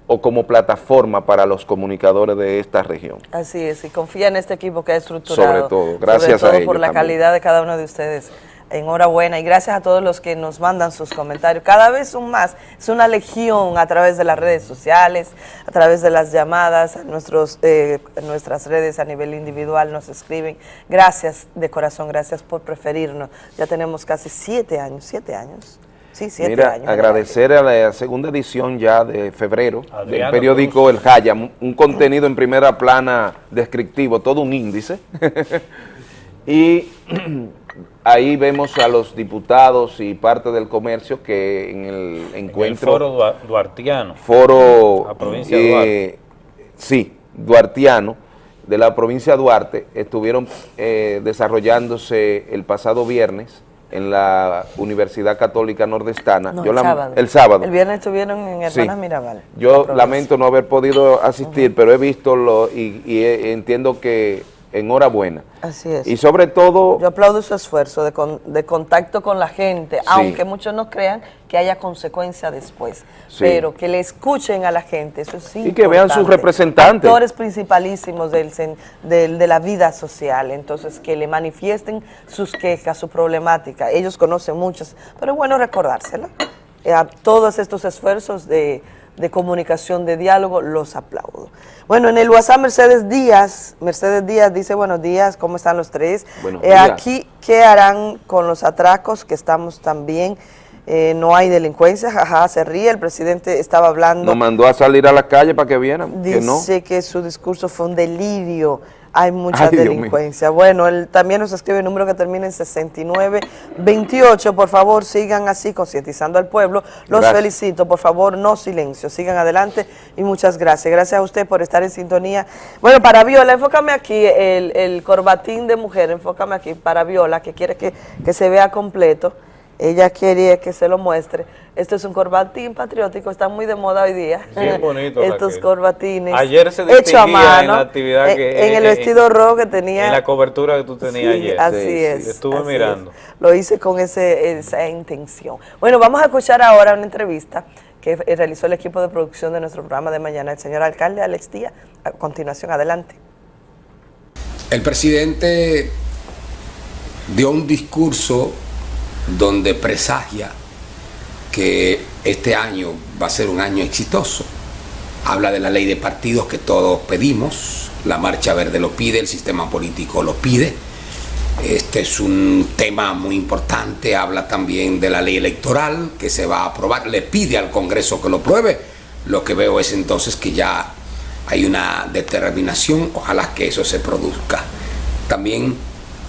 o como plataforma para los comunicadores de esta región. Así es, y confía en este equipo que ha estructurado. Sobre todo, gracias sobre todo a ellos por la también. calidad de cada uno de ustedes. Enhorabuena y gracias a todos los que nos mandan sus comentarios. Cada vez son más. Es una legión a través de las redes sociales, a través de las llamadas, a nuestros, eh, nuestras redes a nivel individual nos escriben. Gracias de corazón, gracias por preferirnos. Ya tenemos casi siete años, siete años. Sí, siete Mira, años. agradecer a la segunda edición ya de febrero del periódico El Jaya, un un contenido en primera plana descriptivo, todo un índice. y ahí vemos a los diputados y parte del comercio que en el encuentro... foro dua- duartiano. Foro... La provincia de Duarte. Sí, duartiano, de la provincia de Duarte, estuvieron eh, desarrollándose el pasado viernes en la Universidad Católica Nordestana. No, Yo el la- sábado. El sábado. El viernes estuvieron en Sí. Hermanas Mirabal. la Yo lamento no haber podido asistir, pero he visto lo, y, y he- entiendo que enhorabuena. Así es. Y sobre todo, Yo aplaudo su esfuerzo de, con- de contacto con la gente, aunque muchos no crean que haya consecuencia después, Sí. pero que le escuchen a la gente, eso es Y que vean sus representantes. Actores principalísimos del, del- de la vida social, entonces que le manifiesten sus quejas, su problemática. Ellos conocen muchas, pero es bueno recordársela. Eh, a todos estos esfuerzos de, de comunicación, de diálogo, los aplaudo. Bueno, en el WhatsApp Mercedes Díaz, Mercedes Díaz dice, buenos días, ¿cómo están los tres? Eh, aquí, ¿qué harán con los atracos que estamos también? Eh, no hay delincuencia, jaja, se ríe, el presidente estaba hablando. nos mandó a salir a la calle para que vieran que no. Dice que su discurso fue un delirio. Hay mucha Ay, delincuencia. Bueno, él también nos escribe el número que termina en 6928. Por favor, sigan así, concientizando al pueblo. Los Gracias. felicito. Por favor, no silencio. Sigan adelante y muchas gracias. Gracias a usted por estar en sintonía. Bueno, para Viola, enfócame aquí el, el corbatín de mujer. Enfócame aquí para Viola, que quiere que, que se vea completo. Ella quiere que se lo muestre. Esto es un corbatín patriótico, está muy de moda hoy día. Bien bonito, Estos Raquel. corbatines. Ayer se hecho a mano, en la actividad eh, que- En el eh, vestido rojo que tenía. En la cobertura que tú tenías Sí, ayer. Así Sí, sí, es. Estuve así mirando. es. Lo hice con ese, esa intención. Bueno, vamos a escuchar ahora una entrevista que eh, realizó el equipo de producción de nuestro programa de mañana, el señor alcalde Alex Díaz. A continuación, adelante. El presidente dio un discurso donde presagia que este año va a ser un año exitoso. Habla de la ley de partidos que todos pedimos, la Marcha Verde lo pide, el sistema político lo pide. Este es un tema muy importante, habla también de la ley electoral que se va a aprobar, le pide al Congreso que lo pruebe. Lo que veo es entonces que ya hay una determinación, ojalá que eso se produzca. También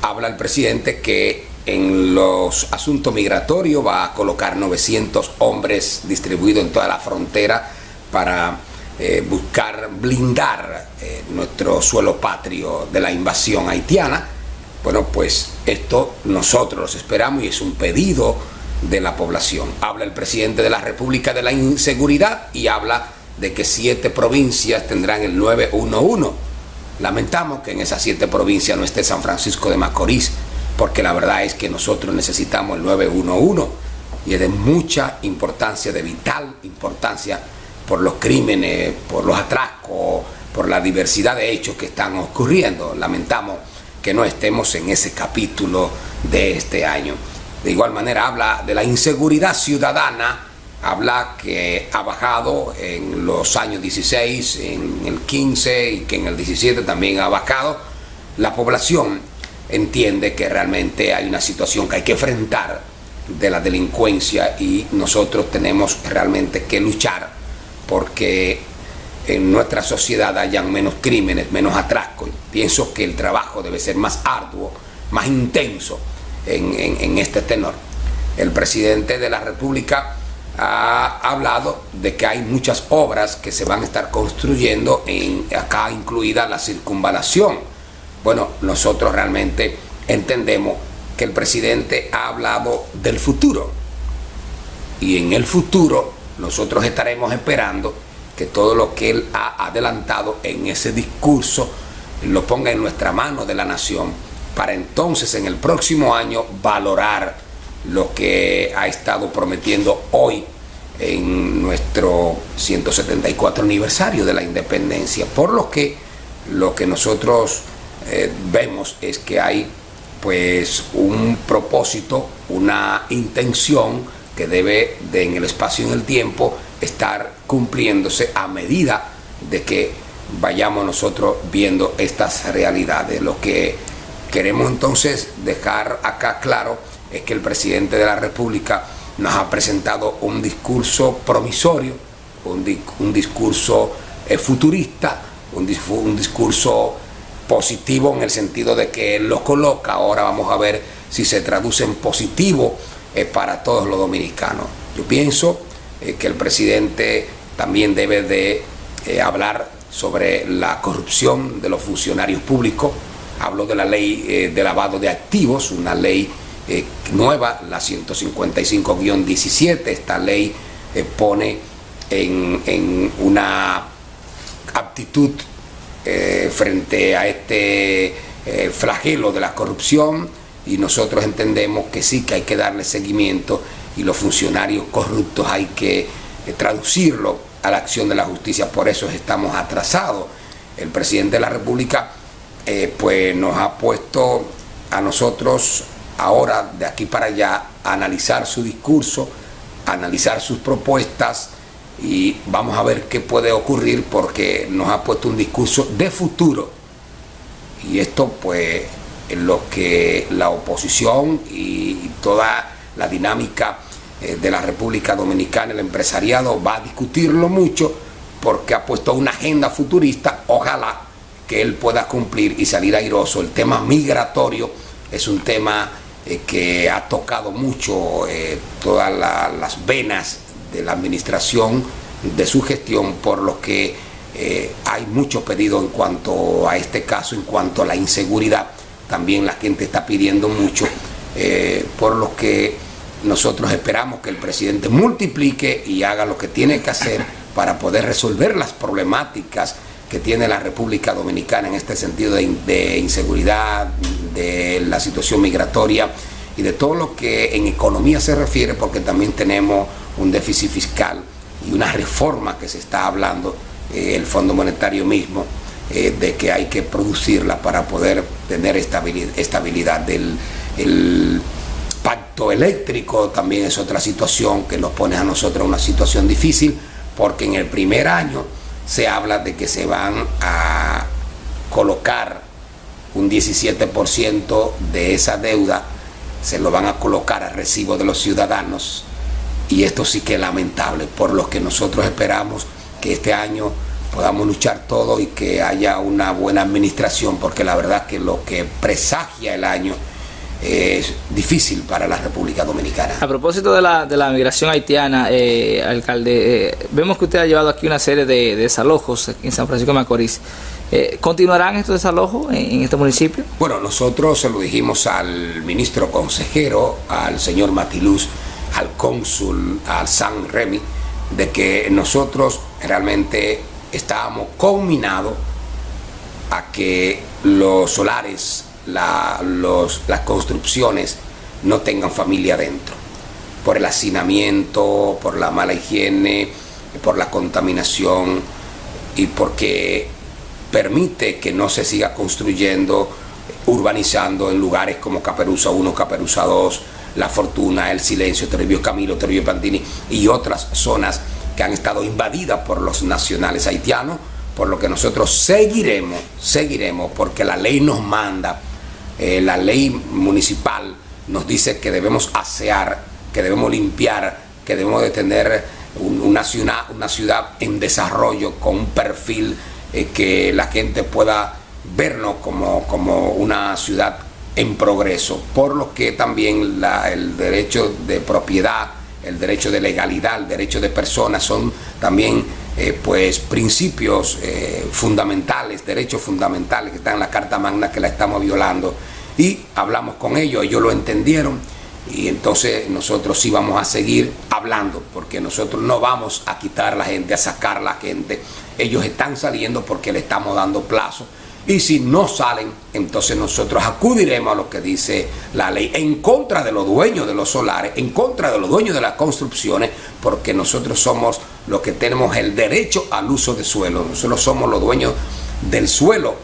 habla el presidente que en los asuntos migratorios va a colocar 900 hombres distribuidos en toda la frontera para eh, buscar blindar eh, nuestro suelo patrio de la invasión haitiana. Bueno, pues esto nosotros los esperamos y es un pedido de la población. Habla el presidente de la República de la Inseguridad y habla de que siete provincias tendrán el 911. Lamentamos que en esas siete provincias no esté San Francisco de Macorís, porque la verdad es que nosotros necesitamos el 911 y es de mucha importancia, de vital importancia por los crímenes, por los atracos, por la diversidad de hechos que están ocurriendo. Lamentamos que no estemos en ese capítulo de este año. De igual manera habla de la inseguridad ciudadana habla que ha bajado en los años 16, en el 15 y que en el 17 también ha bajado. La población entiende que realmente hay una situación que hay que enfrentar de la delincuencia y nosotros tenemos realmente que luchar porque en nuestra sociedad hayan menos crímenes, menos atracos. Pienso que el trabajo debe ser más arduo, más intenso en, en- en este tenor. El presidente de la República ha hablado de que hay muchas obras que se van a estar construyendo, en, acá incluida la circunvalación. Bueno, nosotros realmente entendemos que el presidente ha hablado del futuro y en el futuro nosotros estaremos esperando que todo lo que él ha adelantado en ese discurso lo ponga en nuestra mano de la nación para entonces en el próximo año valorar lo que ha estado prometiendo hoy en nuestro 174 aniversario de la independencia. Por lo que que nosotros eh, vemos es que hay pues un propósito, una intención que debe de en el espacio y en el tiempo estar cumpliéndose a medida de que vayamos nosotros viendo estas realidades. Lo que queremos entonces dejar acá claro es que el presidente de la República nos ha presentado un discurso promisorio, un, di- un discurso eh, futurista, un discurso positivo en el sentido de que él lo coloca. Ahora vamos a ver si se traduce en positivo eh, para todos los dominicanos. Yo pienso eh, que el presidente también debe de eh, hablar sobre la corrupción de los funcionarios públicos. Habló de la ley de lavado de activos, una ley nueva, la 155-17. Esta ley pone en, en una aptitud eh, frente a este eh, flagelo de la corrupción y nosotros entendemos que sí que hay que darle seguimiento y los funcionarios corruptos hay que eh, traducirlo a la acción de la justicia, por eso estamos atrasados. El presidente de la República pues nos ha puesto a nosotros ahora de aquí para allá a analizar su discurso, a analizar sus propuestas y vamos a ver qué puede ocurrir porque nos ha puesto un discurso de futuro y esto pues lo que la oposición y toda la dinámica eh, de la República Dominicana, el empresariado va a discutirlo mucho porque ha puesto una agenda futurista, ojalá que él pueda cumplir y salir airoso. El tema migratorio es un tema eh, que ha tocado mucho eh, todas la- las venas de la administración de su gestión, por lo que eh, hay mucho pedido en cuanto a este caso, en cuanto a la inseguridad. También la gente está pidiendo mucho, eh, por lo que nosotros esperamos que el presidente multiplique y haga lo que tiene que hacer para poder resolver las problemáticas que tiene la República Dominicana en este sentido de, in- de inseguridad, de la situación migratoria y de todo lo que en economía se refiere, porque también tenemos un déficit fiscal y una reforma que se está hablando, eh, el Fondo Monetario mismo, eh, de que hay que producirla para poder tener estabilidad, estabilidad del el pacto eléctrico también es otra situación que nos pone a nosotros en una situación difícil porque en el primer año se habla de que se van a colocar un 17% de esa deuda, se lo van a colocar a recibo de los ciudadanos y esto sí que es lamentable, por lo que nosotros esperamos que este año podamos luchar todo y que haya una buena administración, porque la verdad que lo que presagia el año es difícil para la República Dominicana. A propósito de la, de la migración haitiana, eh, alcalde, eh, vemos que usted ha llevado aquí una serie de, de desalojos en San Francisco de Macorís. Eh, ¿Continuarán estos desalojos en, en este municipio? Bueno, nosotros se lo dijimos al ministro consejero, al señor Matiluz, al cónsul, al San Remy, de que nosotros realmente estábamos combinados a que los solares, la- los- las construcciones no tengan familia dentro, por el hacinamiento, por la mala higiene, por la contaminación y porque permite que no se siga construyendo, urbanizando en lugares como Caperuza 1, Caperuza 2, La Fortuna, El Silencio, Toribio Camilo, Toribio Pantini y otras zonas que han estado invadidas por los nacionales haitianos, por lo que nosotros seguiremos, seguiremos, porque la ley nos manda, eh, la ley municipal nos dice que debemos asear, que debemos limpiar, que debemos de tener un- una, ciudad, una ciudad en desarrollo con un perfil eh, que la gente pueda vernos como, como una ciudad en progreso, por lo que también el derecho de propiedad, el derecho de legalidad, el derecho de personas son también eh, pues principios eh, fundamentales, derechos fundamentales que están en la Carta Magna que la estamos violando. Y hablamos con ellos, ellos lo entendieron y entonces nosotros sí vamos a seguir hablando porque nosotros no vamos a quitar a la gente, a sacar a la gente, ellos están saliendo porque le estamos dando plazo y si no salen, entonces nosotros acudiremos a lo que dice la ley en contra de los dueños de los solares, en contra de los dueños de las construcciones, porque nosotros somos los que tenemos el derecho al uso de suelo. Nosotros somos los dueños del suelo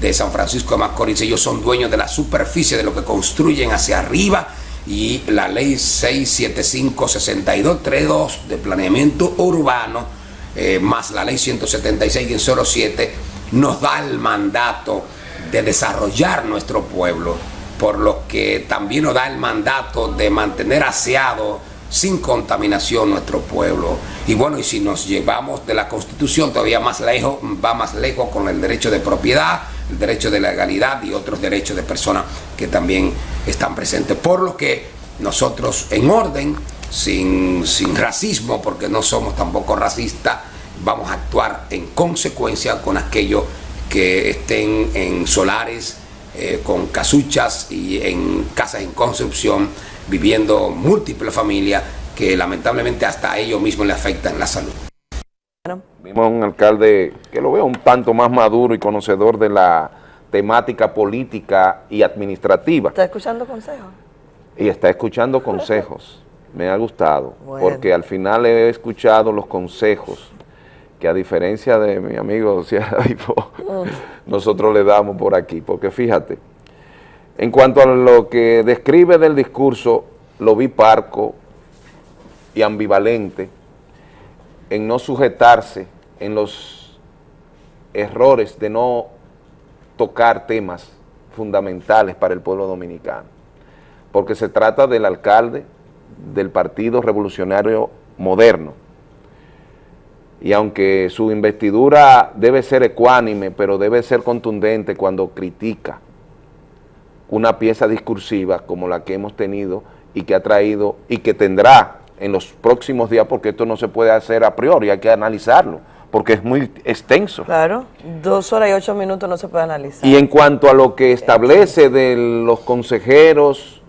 de San Francisco de Macorís. Ellos son dueños de la superficie de lo que construyen hacia arriba y la ley 675-6232 de planeamiento urbano, eh, más la ley 176-07, nos da el mandato de desarrollar nuestro pueblo, por lo que también nos da el mandato de mantener aseado sin contaminación nuestro pueblo. Y bueno, y si nos llevamos de la Constitución todavía más lejos, va más lejos con el derecho de propiedad, el derecho de legalidad y otros derechos de personas que también están presentes. Por lo que nosotros en orden, sin, sin racismo, porque no somos tampoco racistas, vamos a actuar en consecuencia con aquellos que estén en solares, eh, con casuchas y en casas en construcción, viviendo múltiples familias que lamentablemente hasta a ellos mismos le afectan la salud. Vimos a un alcalde que lo veo un tanto más maduro y conocedor de la temática política y administrativa. ¿Está escuchando consejos? Y está escuchando consejos. Me ha gustado, Bueno. porque al final he escuchado los consejos que a diferencia de mi amigo Sierra Dipo, nosotros le damos por aquí. Porque fíjate, en cuanto a lo que describe del discurso, lo vi parco y ambivalente en no sujetarse en los errores de no tocar temas fundamentales para el pueblo dominicano, porque se trata del alcalde del Partido Revolucionario Moderno, y aunque su investidura debe ser ecuánime, pero debe ser contundente cuando critica una pieza discursiva como la que hemos tenido y que ha traído y que tendrá en los próximos días, porque esto no se puede hacer a priori, hay que analizarlo, porque es muy extenso. Claro, dos horas y ocho minutos no se puede analizar. Y en cuanto a lo que establece de los consejeros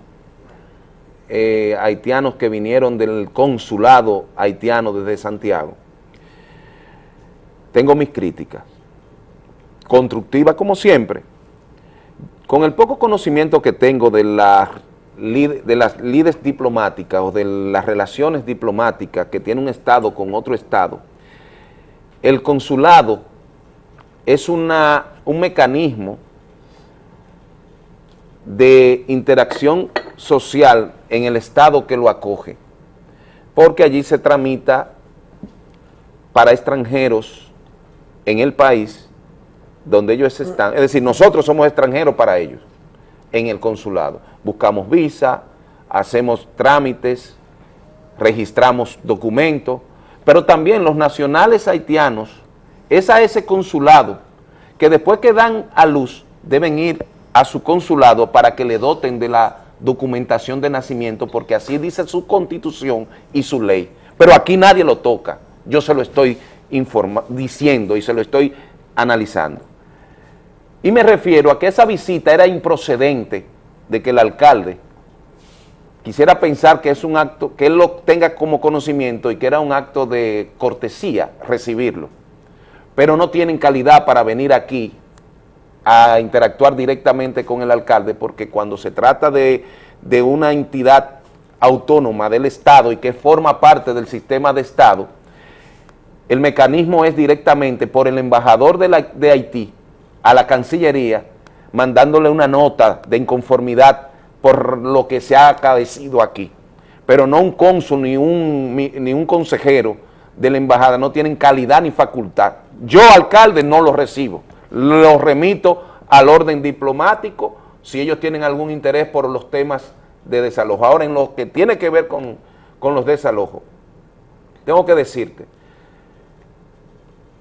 eh, haitianos que vinieron del consulado haitiano desde Santiago, tengo mis críticas, constructivas como siempre, con el poco conocimiento que tengo de, las lides diplomáticas o de las relaciones diplomáticas que tiene un Estado con otro Estado, el consulado es una, un mecanismo de interacción social en el Estado que lo acoge, porque allí se tramita para extranjeros en el país donde ellos están, es decir, nosotros somos extranjeros para ellos, en el consulado. Buscamos visa, hacemos trámites, registramos documentos, pero también los nacionales haitianos, es a ese consulado que después que dan a luz deben ir a su consulado para que le doten de la documentación de nacimiento, porque así dice su constitución y su ley. Pero aquí nadie lo toca, yo se lo estoy informa diciendo y se lo estoy analizando. Y me refiero a que esa visita era improcedente de que el alcalde quisiera pensar que es un acto, que él lo tenga como conocimiento y que era un acto de cortesía recibirlo, pero no tienen calidad para venir aquí a interactuar directamente con el alcalde porque cuando se trata de, de una entidad autónoma del Estado y que forma parte del sistema de Estado, el mecanismo es directamente por el embajador de, Haití a la Cancillería, mandándole una nota de inconformidad por lo que se ha acaecido aquí. Pero no un cónsul ni un, ni un consejero de la embajada no tienen calidad ni facultad. Yo, alcalde, no lo recibo. Lo remito al orden diplomático si ellos tienen algún interés por los temas de desalojo. Ahora, en lo que tiene que ver con, con los desalojos, tengo que decirte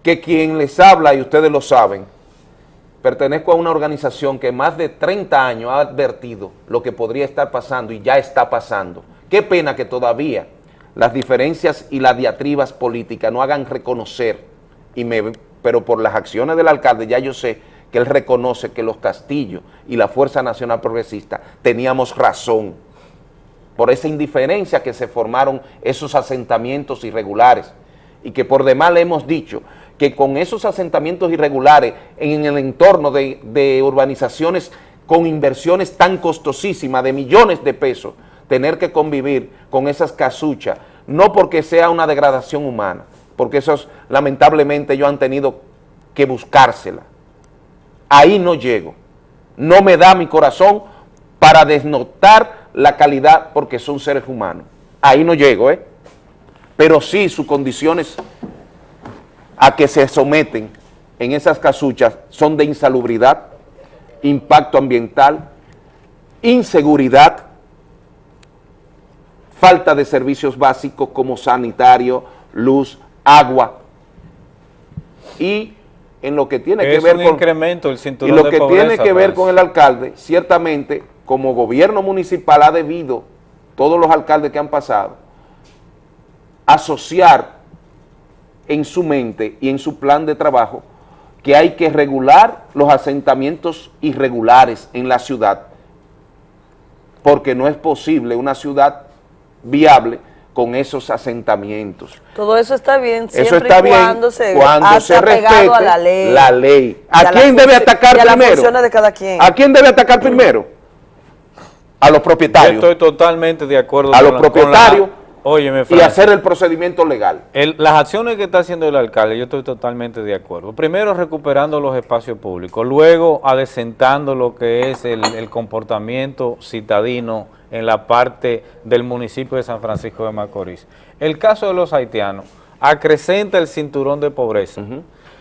que quien les habla, y ustedes lo saben, pertenezco a una organización que más de 30 años ha advertido lo que podría estar pasando y ya está pasando. Qué pena que todavía las diferencias y las diatribas políticas no hagan reconocer, y me, pero por las acciones del alcalde ya yo sé que él reconoce que los Castillos y la Fuerza Nacional Progresista teníamos razón por esa indiferencia que se formaron esos asentamientos irregulares y que por demás le hemos dicho que con esos asentamientos irregulares en el entorno de, urbanizaciones con inversiones tan costosísimas de millones de pesos, tener que convivir con esas casuchas, no porque sea una degradación humana, porque esos lamentablemente ellos han tenido que buscársela. Ahí no llego, no me da mi corazón para desnotar la calidad porque son seres humanos. Ahí no llego, ¿eh? Pero sí sus condiciones a que se someten en esas casuchas son de insalubridad, impacto ambiental, inseguridad, falta de servicios básicos como sanitario, luz, agua y en lo que tiene que ver un con incremento el y cinturón lo de que pobreza, tiene que ver pues. con el alcalde, ciertamente, como gobierno municipal ha debido, todos los alcaldes que han pasado, asociar en su mente y en su plan de trabajo que hay que regular los asentamientos irregulares en la ciudad, porque no es posible una ciudad viable con esos asentamientos. Todo eso está bien siempre Eso está y bien cuando se, cuando se respete a la ley. la ley. Y ¿A la quién debe atacar y a las primero? de cada quien. ¿A quién debe atacar primero? A los Yo propietarios. estoy totalmente de acuerdo a con los la- con la- propietarios Óyeme, y hacer el procedimiento legal. El- las acciones que está haciendo el alcalde, yo estoy totalmente de acuerdo. Primero, recuperando los espacios públicos. Luego, adecentando lo que es el, el comportamiento citadino en la parte del municipio de San Francisco de Macorís. El caso de los haitianos acrecenta el cinturón de pobreza.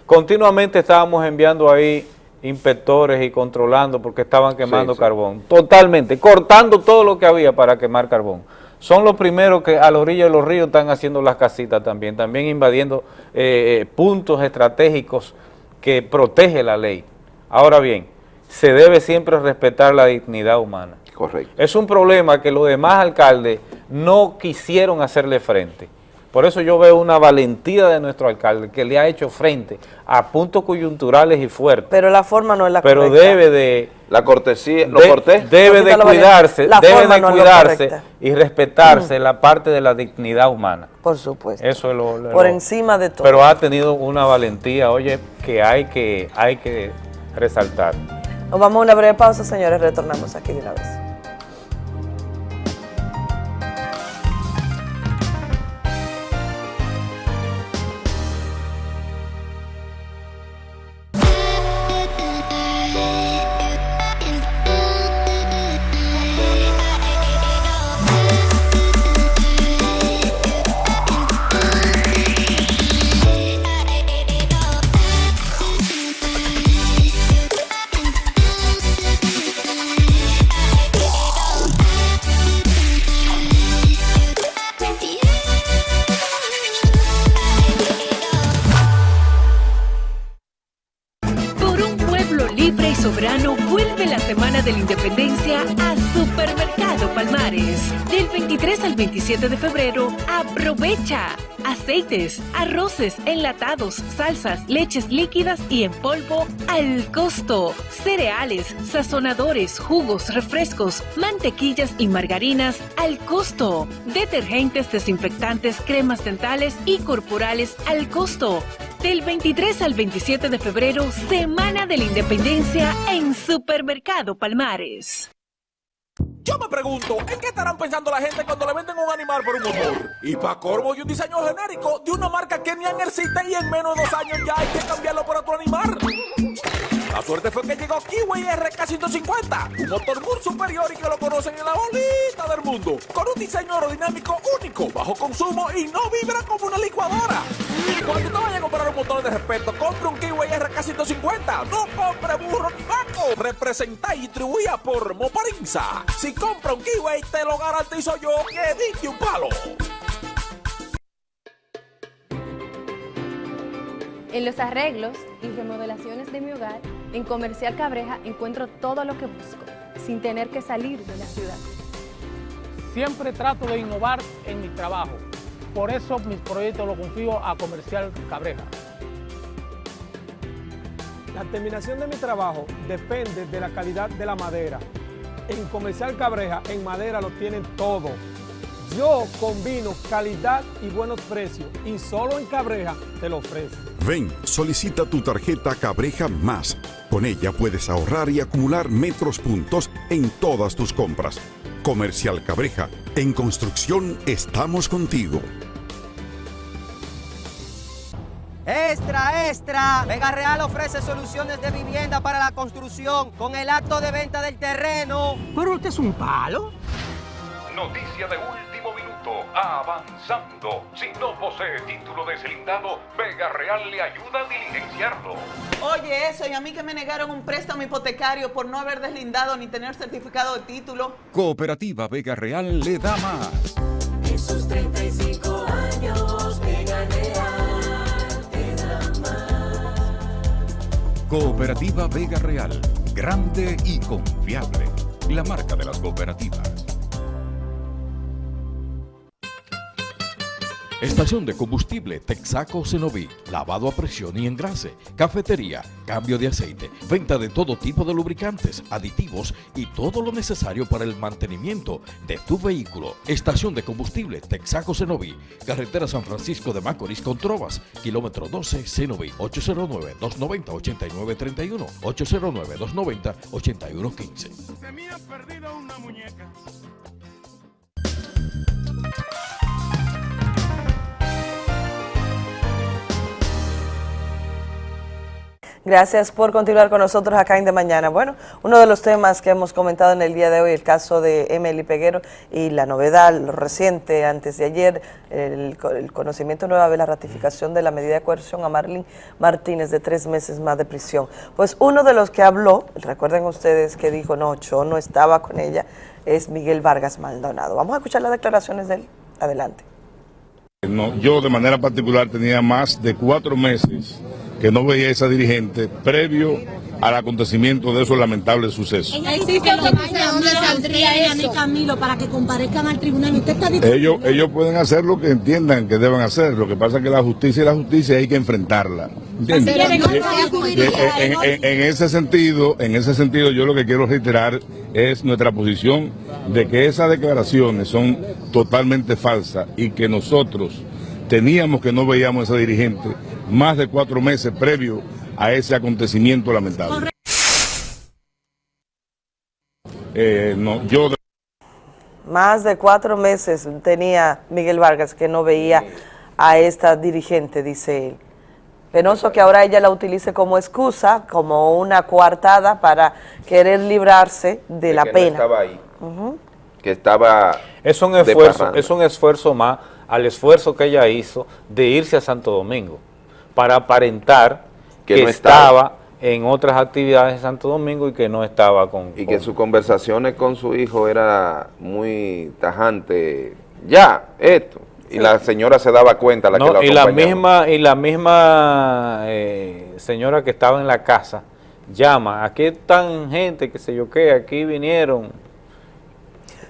Continuamente estábamos enviando ahí inspectores y controlando porque estaban quemando sí. carbón. Totalmente, cortando todo lo que había para quemar carbón. Son los primeros que a la orilla de los ríos están haciendo las casitas también, también invadiendo eh, eh, puntos estratégicos que protege la ley. Ahora bien, se debe siempre respetar la dignidad humana. Correcto. Es un problema que los demás alcaldes no quisieron hacerle frente. Por eso yo veo una valentía de nuestro alcalde que le ha hecho frente a puntos coyunturales y fuertes. Pero la forma no es la Pero correcta. debe de... La cortesía, lo de- cortés. Debe de cuidarse, La debe de no cuidarse y respetarse la parte de la dignidad humana. Por supuesto. Eso es lo, lo- Por lo- encima de todo. Pero ha tenido una valentía, oye, que hay que, hay que resaltar. Nos vamos a una breve pausa, señores. Retornamos aquí de una vez. 23 al 27 de febrero, aprovecha aceites, arroces, enlatados, salsas, leches líquidas y en polvo al costo. Cereales, sazonadores, jugos, refrescos, mantequillas y margarinas al costo. Detergentes, desinfectantes, cremas dentales y corporales al costo. Del 23 al 27 de febrero, Semana de la Independencia en Supermercado Palmares. Yo me pregunto, ¿en qué estarán pensando la gente cuando le venden un animal por un motor? Y para corvo y un diseño genérico de una marca que ni existe y en menos de dos años ya hay que cambiarlo por otro animal. La suerte fue que llegó Kiwi RK150, un motor muy superior y que lo conocen en la bolita del mundo, con un diseño aerodinámico único, bajo consumo y no vibra como una licuadora. Cuando te vayas a comprar un motor de respeto, compre un Kiwi RK150, no compre burro ni banco. Representa y distribuida por Moparinza. Si compra un Kiwi, te lo garantizo yo que dije un palo. En los arreglos y remodelaciones de mi hogar, en Comercial Cabreja encuentro todo lo que busco, sin tener que salir de la ciudad. Siempre trato de innovar en mi trabajo. Por eso mis proyectos los confío a Comercial Cabreja. La terminación de mi trabajo depende de la calidad de la madera. En Comercial Cabreja, en madera lo tienen todo. Yo combino calidad y buenos precios y solo en Cabreja te lo ofrezco. Ven, solicita tu tarjeta Cabreja Más. Con ella puedes ahorrar y acumular metros puntos en todas tus compras. Comercial Cabreja, en construcción estamos contigo. Extra, extra. Vega Real ofrece soluciones de vivienda para la construcción con el acto de venta del terreno. Pero usted es un palo. Noticia de último avanzando. Si no posee título deslindado, Vega Real le ayuda a diligenciarlo. Oye, eso, y a mí que me negaron un préstamo hipotecario por no haber deslindado ni tener certificado de título. Cooperativa Vega Real le da más. Esos 35 años, Vega Real te da más. Cooperativa Vega Real, grande y confiable. La marca de las cooperativas. Estación de combustible Texaco Cenoví, lavado a presión y engrase, cafetería, cambio de aceite, venta de todo tipo de lubricantes, aditivos y todo lo necesario para el mantenimiento de tu vehículo. Estación de combustible Texaco Cenoví, carretera San Francisco de Macorís con Trovas, kilómetro 12 Cenoví, 809-290-8931, 809-290-8115. Se me ha perdido una muñeca. Gracias por continuar con nosotros acá en De Mañana. Bueno, uno de los temas que hemos comentado en el día de hoy, el caso de Emily Peguero y la novedad, lo reciente, antes de ayer, el, co- el conocimiento nueva de la ratificación de la medida de coerción a Marlene Martínez de tres meses más de prisión. Pues uno de los que habló, recuerden ustedes que dijo, no, yo no estaba con ella, es Miguel Vargas Maldonado. Vamos a escuchar las declaraciones de él. Adelante. No, yo de manera particular tenía más de cuatro meses que no veía a esa dirigente previo al acontecimiento de esos lamentables sucesos. Existe ¿Dónde saldría Camilo para que comparezcan al tribunal? Usted está diciendo Ellos, ellos pueden hacer lo que entiendan que deben hacer, lo que pasa es que la justicia y la justicia hay que enfrentarla. en ese sentido, en ese sentido, yo lo que quiero reiterar es nuestra posición de que esas declaraciones son totalmente falsas y que nosotros teníamos que no veíamos a esa dirigente más de cuatro meses previo a ese acontecimiento lamentable. Eh, no, yo Más de cuatro meses tenía Miguel Vargas que no veía a esta dirigente, dice él. Penoso que ahora ella la utilice como excusa, como una coartada para querer librarse de, la que no pena. estaba ahí, que estaba Es un esfuerzo, es un esfuerzo más al esfuerzo que ella hizo de irse a Santo Domingo para aparentar Que que, no estaba, en otras actividades en Santo Domingo y que no estaba con, y que sus conversaciones con su hijo era muy tajante. Ya, esto. Y la señora se daba cuenta, la No, que la y la acompañaba. misma y la misma eh, señora que estaba en la casa llama, aquí están gente que sé yo qué, aquí vinieron.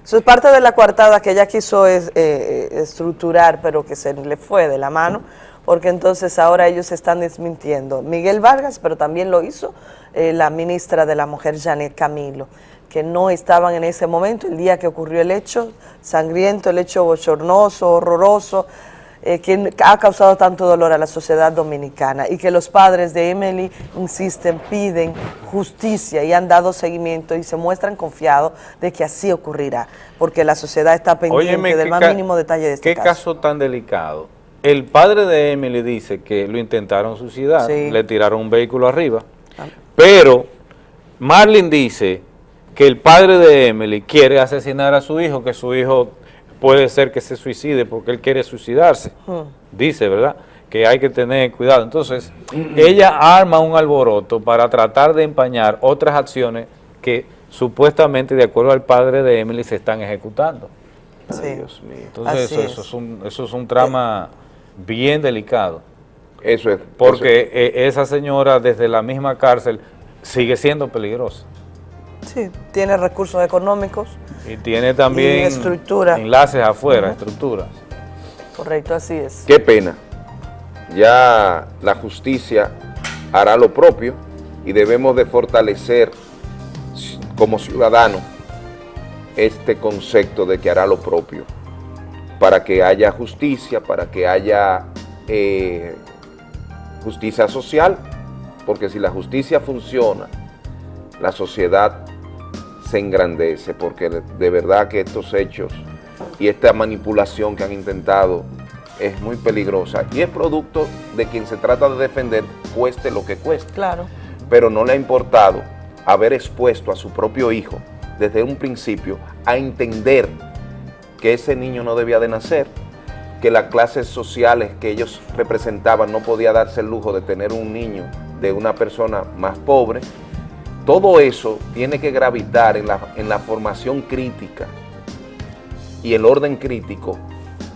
Eso es parte de la coartada que ella quiso es, eh, eh, estructurar, pero que se le fue de la mano, porque entonces ahora ellos están desmintiendo. Miguel Vargas, pero también lo hizo eh, la ministra de la Mujer, Janet Camilo, que no estaban en ese momento, el día que ocurrió el hecho sangriento, el hecho bochornoso, horroroso, eh, que ha causado tanto dolor a la sociedad dominicana y que los padres de Emily insisten, piden justicia y han dado seguimiento y se muestran confiados de que así ocurrirá, porque la sociedad está pendiente Óyeme, del qué más mínimo detalle de este qué caso. caso tan delicado. El padre de Emily dice que lo intentaron suicidar, Sí. le tiraron un vehículo arriba Pero Marlin dice que el padre de Emily quiere asesinar a su hijo, que su hijo puede ser que se suicide porque él quiere suicidarse. Dice, ¿verdad? Que hay que tener cuidado. Entonces, ella arma un alboroto para tratar de empañar otras acciones que supuestamente, de acuerdo al padre de Emily, se están ejecutando. Dios mío. Entonces, eso, es. eso es un, eso es un trama bien delicado. Eso es. Porque eh, esa señora desde la misma cárcel sigue siendo peligrosa. Sí, tiene recursos económicos, Y tiene también Y estructura. enlaces afuera, estructuras. correcto, así es. Qué pena. Ya la justicia hará lo propio y debemos de fortalecer como ciudadanos este concepto de que hará lo propio para que haya justicia, para que haya eh, justicia social, porque si la justicia funciona, la sociedad se engrandece, porque de, de verdad que estos hechos y esta manipulación que han intentado es muy peligrosa y es producto de quien se trata de defender, cueste lo que cueste. Claro. Pero no le ha importado haber expuesto a su propio hijo desde un principio a entender que ese niño no debía de nacer, que las clases sociales que ellos representaban no podía darse el lujo de tener un niño de una persona más pobre. Todo eso tiene que gravitar en la, en la formación crítica y el orden crítico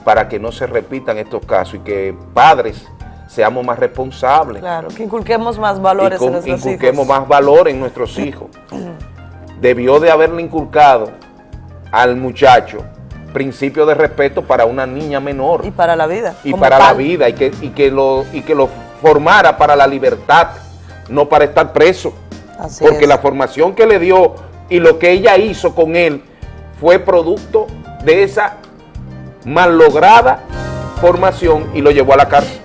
para que no se repitan estos casos y que padres seamos más responsables. Claro, que inculquemos más valores en nuestros inculquemos hijos. más valor en nuestros hijos. Debió de haberle inculcado al muchacho principio de respeto para una niña menor Y para la vida. y para la vida y que, y que lo, y que lo formara para la libertad, no para estar preso. Así Porque es. la formación que le dio y lo que ella hizo con él fue producto de esa mal lograda formación y lo llevó a la cárcel.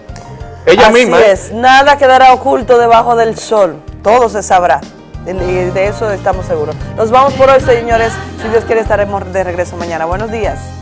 Ella Así misma. ¿eh? es, nada quedará oculto debajo del sol, todo se sabrá. De eso estamos seguros. Nos vamos por hoy, señores. Si Dios quiere, estaremos de regreso mañana. Buenos días.